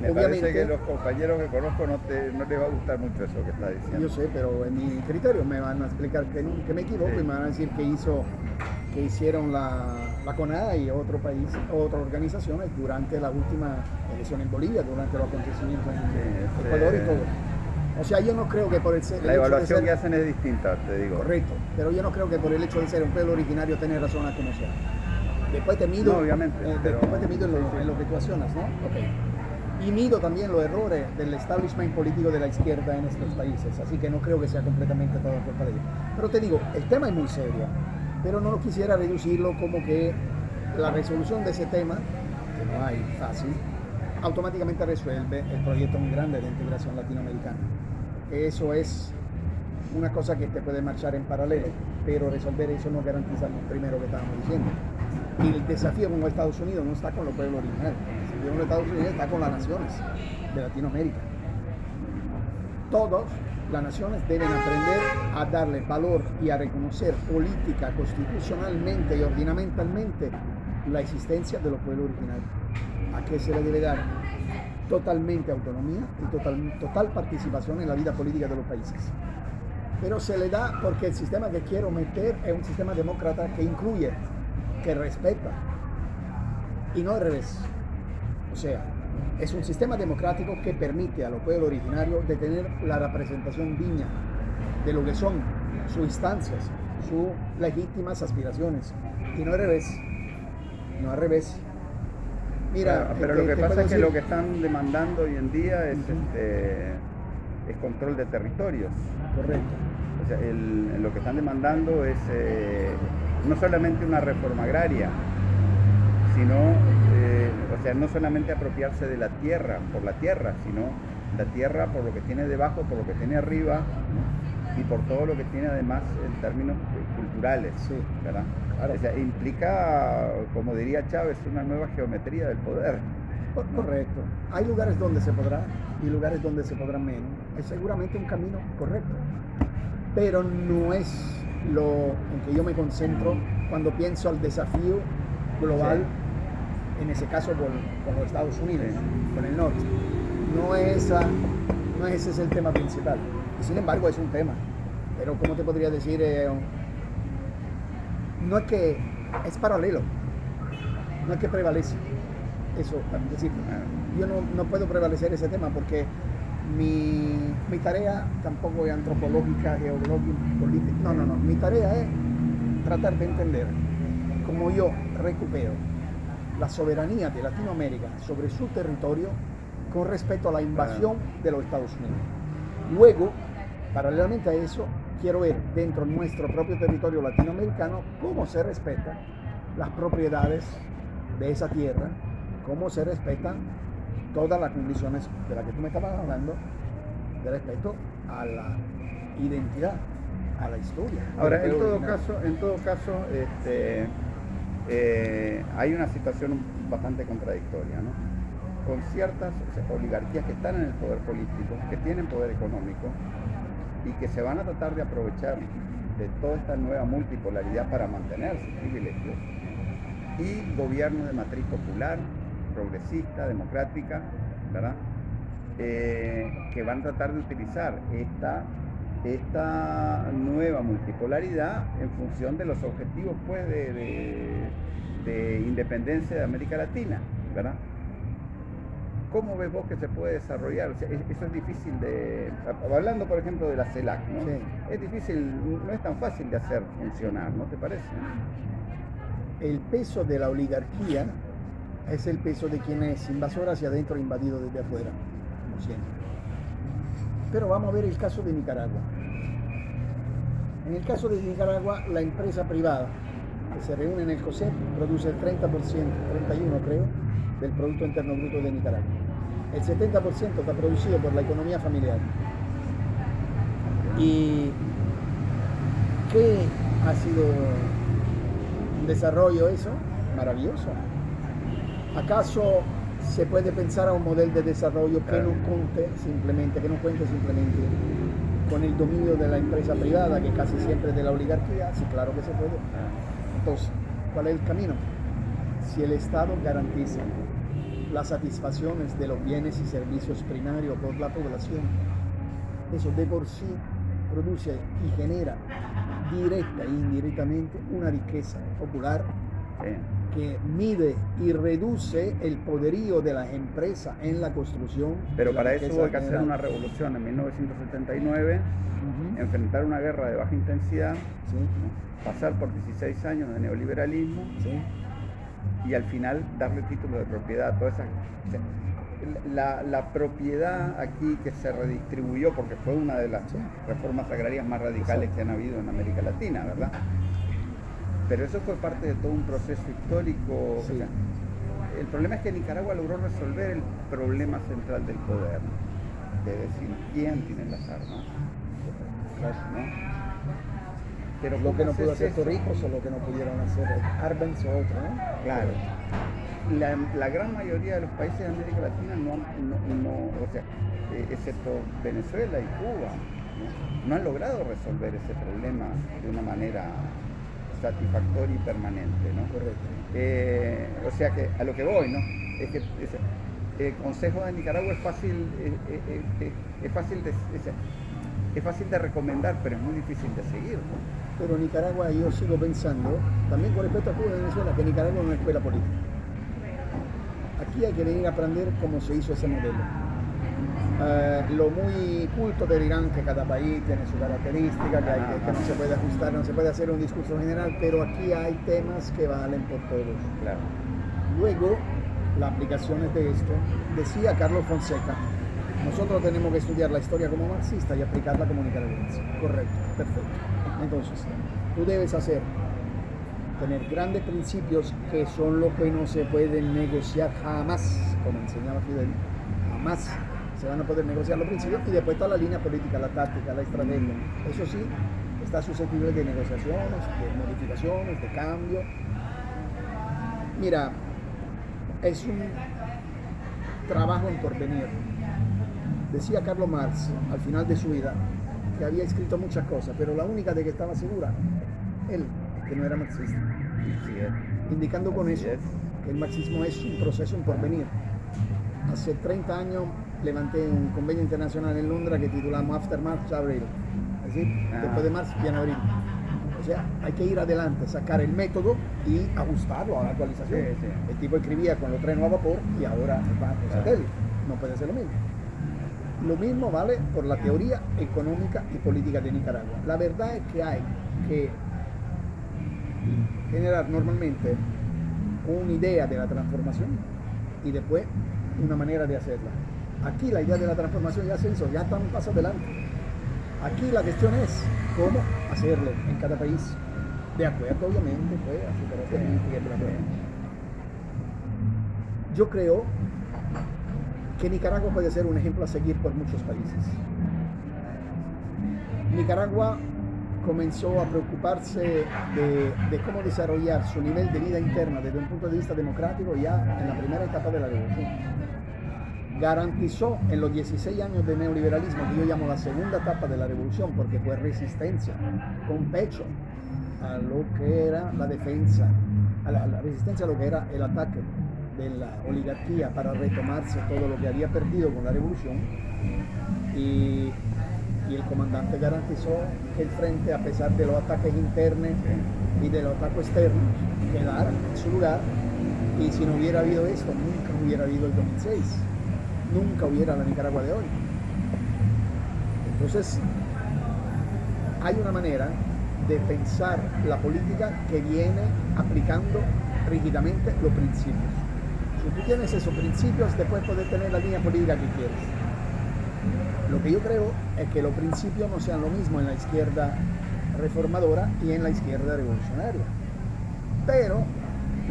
me parece que los compañeros que conozco no, te, no les va a gustar mucho eso que está diciendo. Yo sé, pero en mi criterio me van a explicar que, que me equivoco y me van a decir que hizo que hicieron la, la CONADA y otro país, otras organizaciones durante la última elección en Bolivia, durante los acontecimientos en Ecuador y todo. O sea, yo no creo que por el, el La evaluación que hacen es distinta, te digo. Correcto, pero yo no creo que por el hecho de ser un pueblo originario tener razón a como sea. Después te mido, obviamente, eh, después te mido en lo, en lo, que tú accionas, ¿no? Okay. Y mido también los errores del establishment político de la izquierda en estos países, así que no creo que sea completamente todo ellos. Pero te digo, el tema es muy serio pero no quisiera reducirlo como que la resolución de ese tema, que no hay fácil, automáticamente resuelve el proyecto muy grande de integración latinoamericana. Eso es una cosa que te puede marchar en paralelo, pero resolver eso no garantiza lo primero que estábamos diciendo. Y el desafío con Estados Unidos no está con los pueblos originales, el desafío con Estados Unidos está con las naciones de Latinoamérica. Todos las naciones deben aprender a darle valor y a reconocer política, constitucionalmente y ordinamentalmente la existencia de los pueblos originarios. A qué se le debe dar totalmente autonomía y total, total participación en la vida política de los países. Pero se le da porque el sistema que quiero meter es un sistema demócrata que incluye, que respeta y no al revés. O sea, es un sistema democrático que permite a los pueblos originarios de tener la representación digna de lo que son sus instancias, sus legítimas aspiraciones. Y no al revés. No al revés. Mira, pero, lo que pasa es que lo que están demandando hoy en día es, este, es control de territorios. Correcto. O sea, lo que están demandando es eh, no solamente una reforma agraria, sino o sea, no solamente apropiarse de la tierra por la tierra, sino la tierra por lo que tiene debajo, por lo que tiene arriba y por todo lo que tiene además en términos culturales. Sí. ¿verdad? O sea, implica, como diría Chávez, una nueva geometría del poder. Correcto. Hay lugares donde se podrá y lugares donde se podrá menos. Es seguramente un camino correcto. Pero no es lo en que yo me concentro cuando pienso al desafío global en ese caso con, los Estados Unidos, con el norte. No, esa, no ese es el tema principal. Sin embargo es un tema. Pero como te podría decir? Eh, no es que es paralelo, no es que prevalece. Eso, es decir, yo no, no puedo prevalecer ese tema porque mi, mi, tarea tampoco es antropológica, geológica, política. No, no, no. Mi tarea es tratar de entender cómo yo recupero la soberanía de Latinoamérica sobre su territorio con respecto a la invasión de los Estados Unidos. Luego, paralelamente a eso, quiero ver dentro de nuestro propio territorio latinoamericano cómo se respetan las propiedades de esa tierra, cómo se respetan todas las condiciones de las que tú me estabas hablando de respecto a la identidad, a la historia. Ahora, en todo caso, en todo caso, este, eh, hay una situación bastante contradictoria. Con ciertas oligarquías que están en el poder político, que tienen poder económico y que se van a tratar de aprovechar de toda esta nueva multipolaridad para mantener sus privilegios, y gobierno de matriz popular, progresista, democrática, ¿verdad? Eh, que van a tratar de utilizar esta esta nueva multipolaridad en función de los objetivos pues, de, independencia de América Latina, ¿verdad? ¿Cómo ves vos que se puede desarrollar? eso es difícil de... Hablando, por ejemplo, de la CELAC, ¿no? Es difícil, no es tan fácil de hacer funcionar, ¿no te parece? El peso de la oligarquía es el peso de quien es invasor hacia adentro e invadido desde afuera, como siempre. Pero vamos a ver el caso de Nicaragua. En el caso de Nicaragua, la empresa privada que se reúne en el COSEP produce el 30%, 31 creo, del Producto Interno Bruto de Nicaragua. El 70% está producido por la economía familiar. ¿Y qué ha sido un desarrollo eso? Maravilloso. ¿Acaso se puede pensar a un modelo de desarrollo que no cuente simplemente, que no cuente simplemente con el dominio de la empresa privada, que casi siempre es de la oligarquía? Sí, claro que se puede. Entonces, ¿cuál es el camino? Si el Estado garantiza las satisfacciones de los bienes y servicios primarios por la población, eso de por sí produce y genera directa e indirectamente una riqueza popular que mide y reduce el poderío de las empresas en la construcción. Pero para eso hubo que hacer una revolución en 1979, enfrentar una guerra de baja intensidad, pasar por 16 años de neoliberalismo y al final darle título de propiedad a todas esas... La, la, propiedad aquí que se redistribuyó, porque fue una de las reformas agrarias más radicales que han habido en América Latina, ¿verdad? Pero eso fue parte de todo un proceso histórico. el problema es que Nicaragua logró resolver el problema central del poder, de decir quién tiene las armas. Pero lo que no pudo hacer Torrijos o lo que no pudieron hacer Arbenz o otro, ¿no? Claro. La, gran mayoría de los países de América Latina no, no, o sea, eh, excepto Venezuela y Cuba, ¿no? han logrado resolver ese problema de una manera satisfactoria y permanente, ¿no? Correcto. Eh, o sea que a lo que voy, ¿no? Es que el Consejo de Nicaragua es fácil, es, fácil de, es fácil de recomendar, pero es muy difícil de seguir. Pero Nicaragua, yo sigo pensando, también con respecto a Cuba y Venezuela, que Nicaragua es una escuela política. Aquí hay que venir a aprender cómo se hizo ese modelo. Eh, lo muy culto te dirán que cada país tiene su característica, que, no se puede ajustar, no se puede hacer un discurso general, pero aquí hay temas que valen por todos. Claro. Luego, las aplicaciones de esto, decía Carlos Fonseca, nosotros tenemos que estudiar la historia como marxista y aplicarla como nicaragüense. Correcto, perfecto. Entonces, tú debes hacer, tener grandes principios que son lo que no se pueden negociar jamás, como enseñaba Fidel, jamás se van a poder negociar los principios y después está la línea política, la táctica, la estrategia. Eso sí, está susceptible de negociaciones, de modificaciones, de cambio. Mira, es un trabajo en porvenir. Decía Carlos Marx al final de su vida que había escrito muchas cosas, pero la única de que estaba segura, él, que no era marxista. Indicando con eso que el marxismo es un proceso en porvenir. Hace 30 años levanté un convenio internacional en Londres que titulamos After March Abril. Es decir, ah. después de marzo, en abril. O sea, hay que ir adelante, sacar el método y ajustarlo a la actualización. El tipo escribía con los trenes a vapor y ahora va por satélite. No puede ser lo mismo. Lo mismo vale por la teoría económica y política de Nicaragua. La verdad es que hay que generar normalmente una idea de la transformación y después una manera de hacerla. Aquí la idea de la transformación ya se hizo, ya está un paso adelante. Aquí la cuestión es cómo hacerlo en cada país. De acuerdo, obviamente, pues, Yo creo que Nicaragua puede ser un ejemplo a seguir por muchos países. Nicaragua comenzó a preocuparse de, cómo desarrollar su nivel de vida interna desde un punto de vista democrático ya en la primera etapa de la revolución. Garantizó en los 16 años de neoliberalismo, que yo llamo la segunda etapa de la revolución, porque fue resistencia con pecho a lo que era la defensa, a la resistencia a lo que era el ataque de la oligarquía para retomarse todo lo que había perdido con la revolución y, el comandante garantizó que el frente, a pesar de los ataques internos y de los ataques externos, quedara en su lugar y si no hubiera habido esto, nunca hubiera habido el 2006, nunca hubiera la Nicaragua de hoy. Entonces, hay una manera de pensar la política que viene aplicando rígidamente los principios. Si tú tienes esos principios, después puedes tener la línea política que quieres. Lo que yo creo es que los principios no sean lo mismo en la izquierda reformadora y en la izquierda revolucionaria. Pero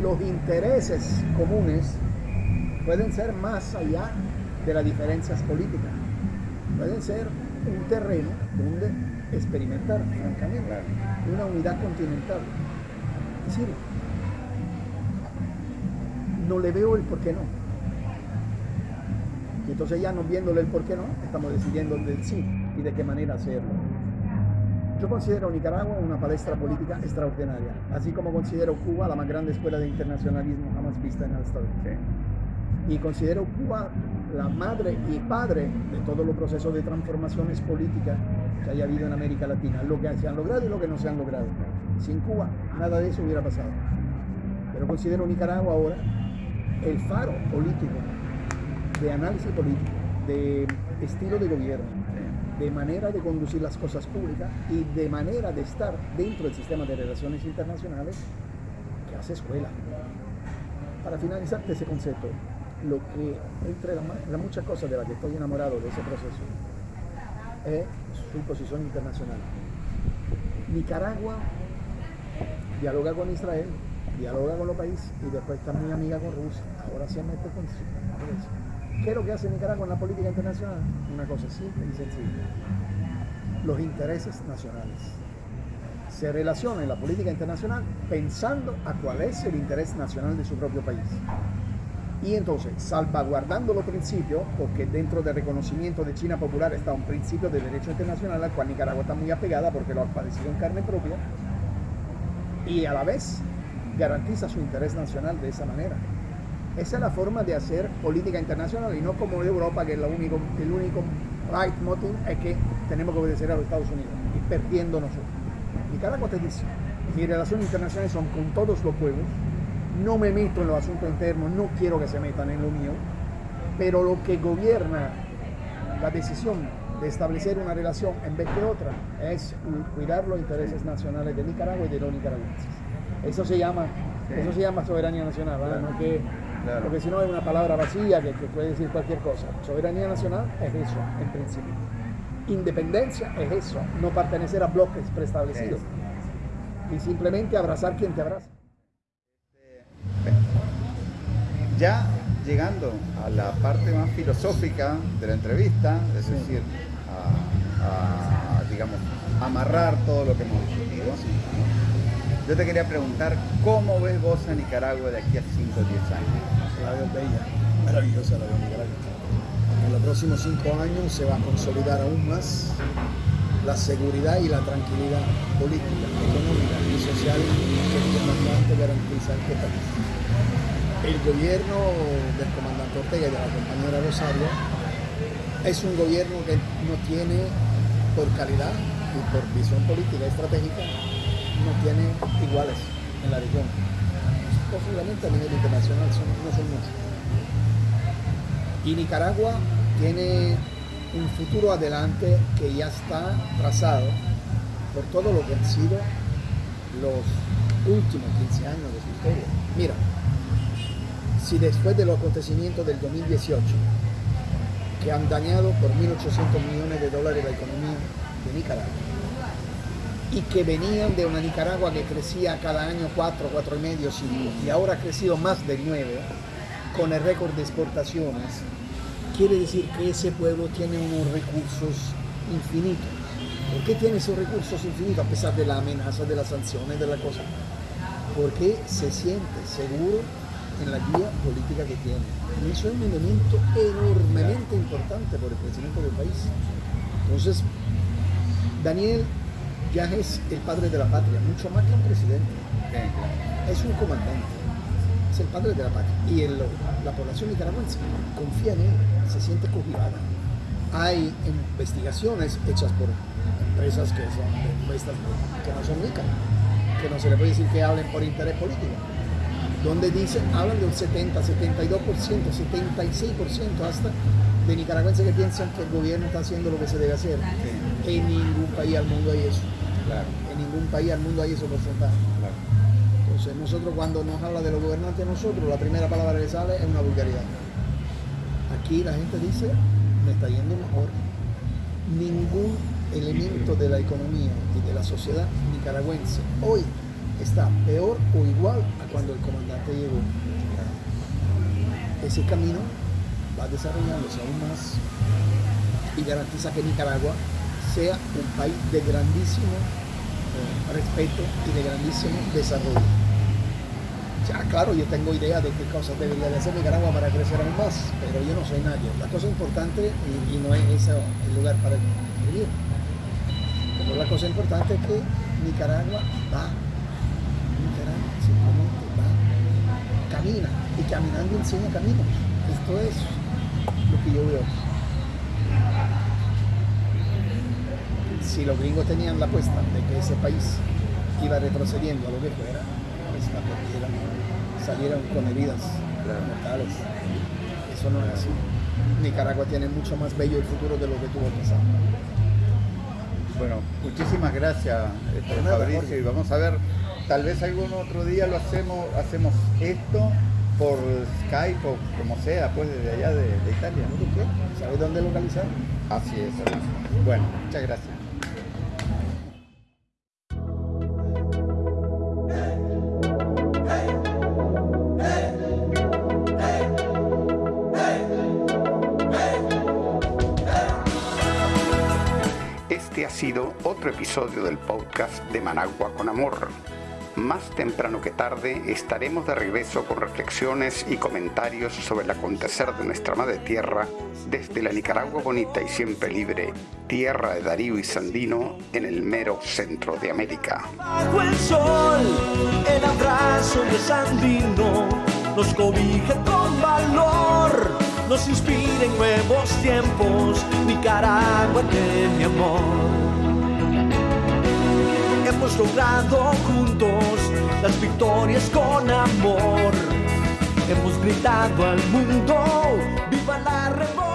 los intereses comunes pueden ser más allá de las diferencias políticas. Pueden ser un terreno donde experimentar, francamente, una unidad continental. Es decir, no le veo el por qué no. Y entonces ya no viéndole el por qué no, estamos decidiendo del sí y de qué manera hacerlo. Yo considero Nicaragua una palestra política extraordinaria, así como considero Cuba la más grande escuela de internacionalismo jamás vista en el Estado. Y considero Cuba la madre y padre de todos los procesos de transformaciones políticas que haya habido en América Latina, lo que se han logrado y lo que no se han logrado. Sin Cuba nada de eso hubiera pasado. Pero considero Nicaragua ahora el faro político, de análisis político, de estilo de gobierno, de manera de conducir las cosas públicas y de manera de estar dentro del sistema de relaciones internacionales que hace escuela. Para finalizar ese concepto, lo que entre las la muchas cosas de las que estoy enamorado de ese proceso es su posición internacional. Nicaragua dialoga con Israel, dialoga con los países y después está muy amiga con Rusia. Ahora se mete con Rusia. ¿Qué es lo que hace Nicaragua en la política internacional? Una cosa simple y sencilla. Los intereses nacionales. Se relaciona en la política internacional pensando a cuál es el interés nacional de su propio país. Y entonces, salvaguardando los principios, porque dentro del reconocimiento de China Popular está un principio de derecho internacional al cual Nicaragua está muy apegada porque lo ha padecido en carne propia, y a la vez garantiza su interés nacional de esa manera. Esa es la forma de hacer política internacional y no como Europa, que es único, el único right motive es que tenemos que obedecer a los Estados Unidos y perdiendo nosotros. Nicaragua te dice, mis relaciones internacionales son con todos los pueblos, no me meto en los asuntos internos, no quiero que se metan en lo mío, pero lo que gobierna la decisión de establecer una relación en vez de otra es cuidar los intereses nacionales de Nicaragua y de los nicaragüenses. Eso se llama, eso se llama soberanía nacional, porque si no es una palabra vacía que, puede decir cualquier cosa. Soberanía nacional es eso, en principio. Independencia es eso, no pertenecer a bloques preestablecidos. Y simplemente abrazar quien te abraza. Ya llegando a la parte más filosófica de la entrevista, es decir, a, digamos, amarrar todo lo que hemos discutido. Yo te quería preguntar, ¿cómo ves vos a Nicaragua de aquí a 5 o 10 años? La veo bella, maravillosa la veo Nicaragua. En los próximos 5 años se va a consolidar aún más la seguridad y la tranquilidad política, económica y social que el comandante garantiza este país. El gobierno del comandante Ortega y de la compañera Rosario es un gobierno que no tiene por calidad y por visión política estratégica no tiene iguales en la región. Posiblemente a nivel internacional no son muchos. Y Nicaragua tiene un futuro adelante que ya está trazado por todo lo que han sido los últimos 15 años de su historia. Mira, si después de los acontecimientos del 2018, que han dañado por 1.800 millones de dólares la economía de Nicaragua, y que venían de una Nicaragua que crecía cada año 4, 4 y medio y ahora ha crecido más de 9 con el récord de exportaciones, quiere decir que ese pueblo tiene unos recursos infinitos. ¿Por qué tiene esos recursos infinitos a pesar de la amenaza, de las sanciones, de la cosa? Porque se siente seguro en la guía política que tiene. Y eso es un elemento enormemente importante por el crecimiento del país. Entonces, Daniel ya es el padre de la patria, mucho más que un presidente. Es un comandante, es el padre de la patria. Y la población nicaragüense confía en él, se siente cogivada. Hay investigaciones hechas por empresas que, son, que no son ricas, que no se le puede decir que hablen por interés político, donde dicen, hablan de un 70, 72%, 76% hasta de nicaragüenses que piensan que el gobierno está haciendo lo que se debe hacer. En ningún país al mundo hay eso. En ningún país al mundo hay ese porcentaje. Entonces nosotros cuando nos habla de los gobernantes nosotros, la primera palabra que sale es una vulgaridad. Aquí la gente dice, me está yendo mejor. Ningún elemento de la economía y de la sociedad nicaragüense hoy está peor o igual a cuando el comandante llegó. ese camino va desarrollándose aún más y garantiza que Nicaragua sea un país de grandísimo eh, respeto y de grandísimo desarrollo. Ya, claro, yo tengo idea de qué cosas debería de hacer Nicaragua para crecer aún más, pero yo no soy nadie. La cosa importante, y, no es el lugar para vivir, pero la cosa importante es que Nicaragua va, Nicaragua simplemente va, camina, y caminando enseña caminos. Esto es lo que yo veo. Si los gringos tenían la apuesta de que ese país iba retrocediendo a lo que fuera, pues la salieron con heridas mortales. Eso no es así. Nicaragua tiene mucho más bello el futuro de lo que tuvo pasado. Bueno, muchísimas gracias, este, Fabricio, y vamos a ver, tal vez algún otro día lo hacemos, hacemos esto por Skype o como sea, pues desde allá de, Italia. ¿Sabes dónde localizar? Así es, Bueno, muchas gracias. Este ha sido otro episodio del podcast de Managua con Amor más temprano que tarde estaremos de regreso con reflexiones y comentarios sobre el acontecer de nuestra madre tierra desde la Nicaragua bonita y siempre libre, tierra de Darío y Sandino en el mero centro de América. Hemos logrado juntos las victorias con amor. Hemos gritado al mundo, viva la revolución.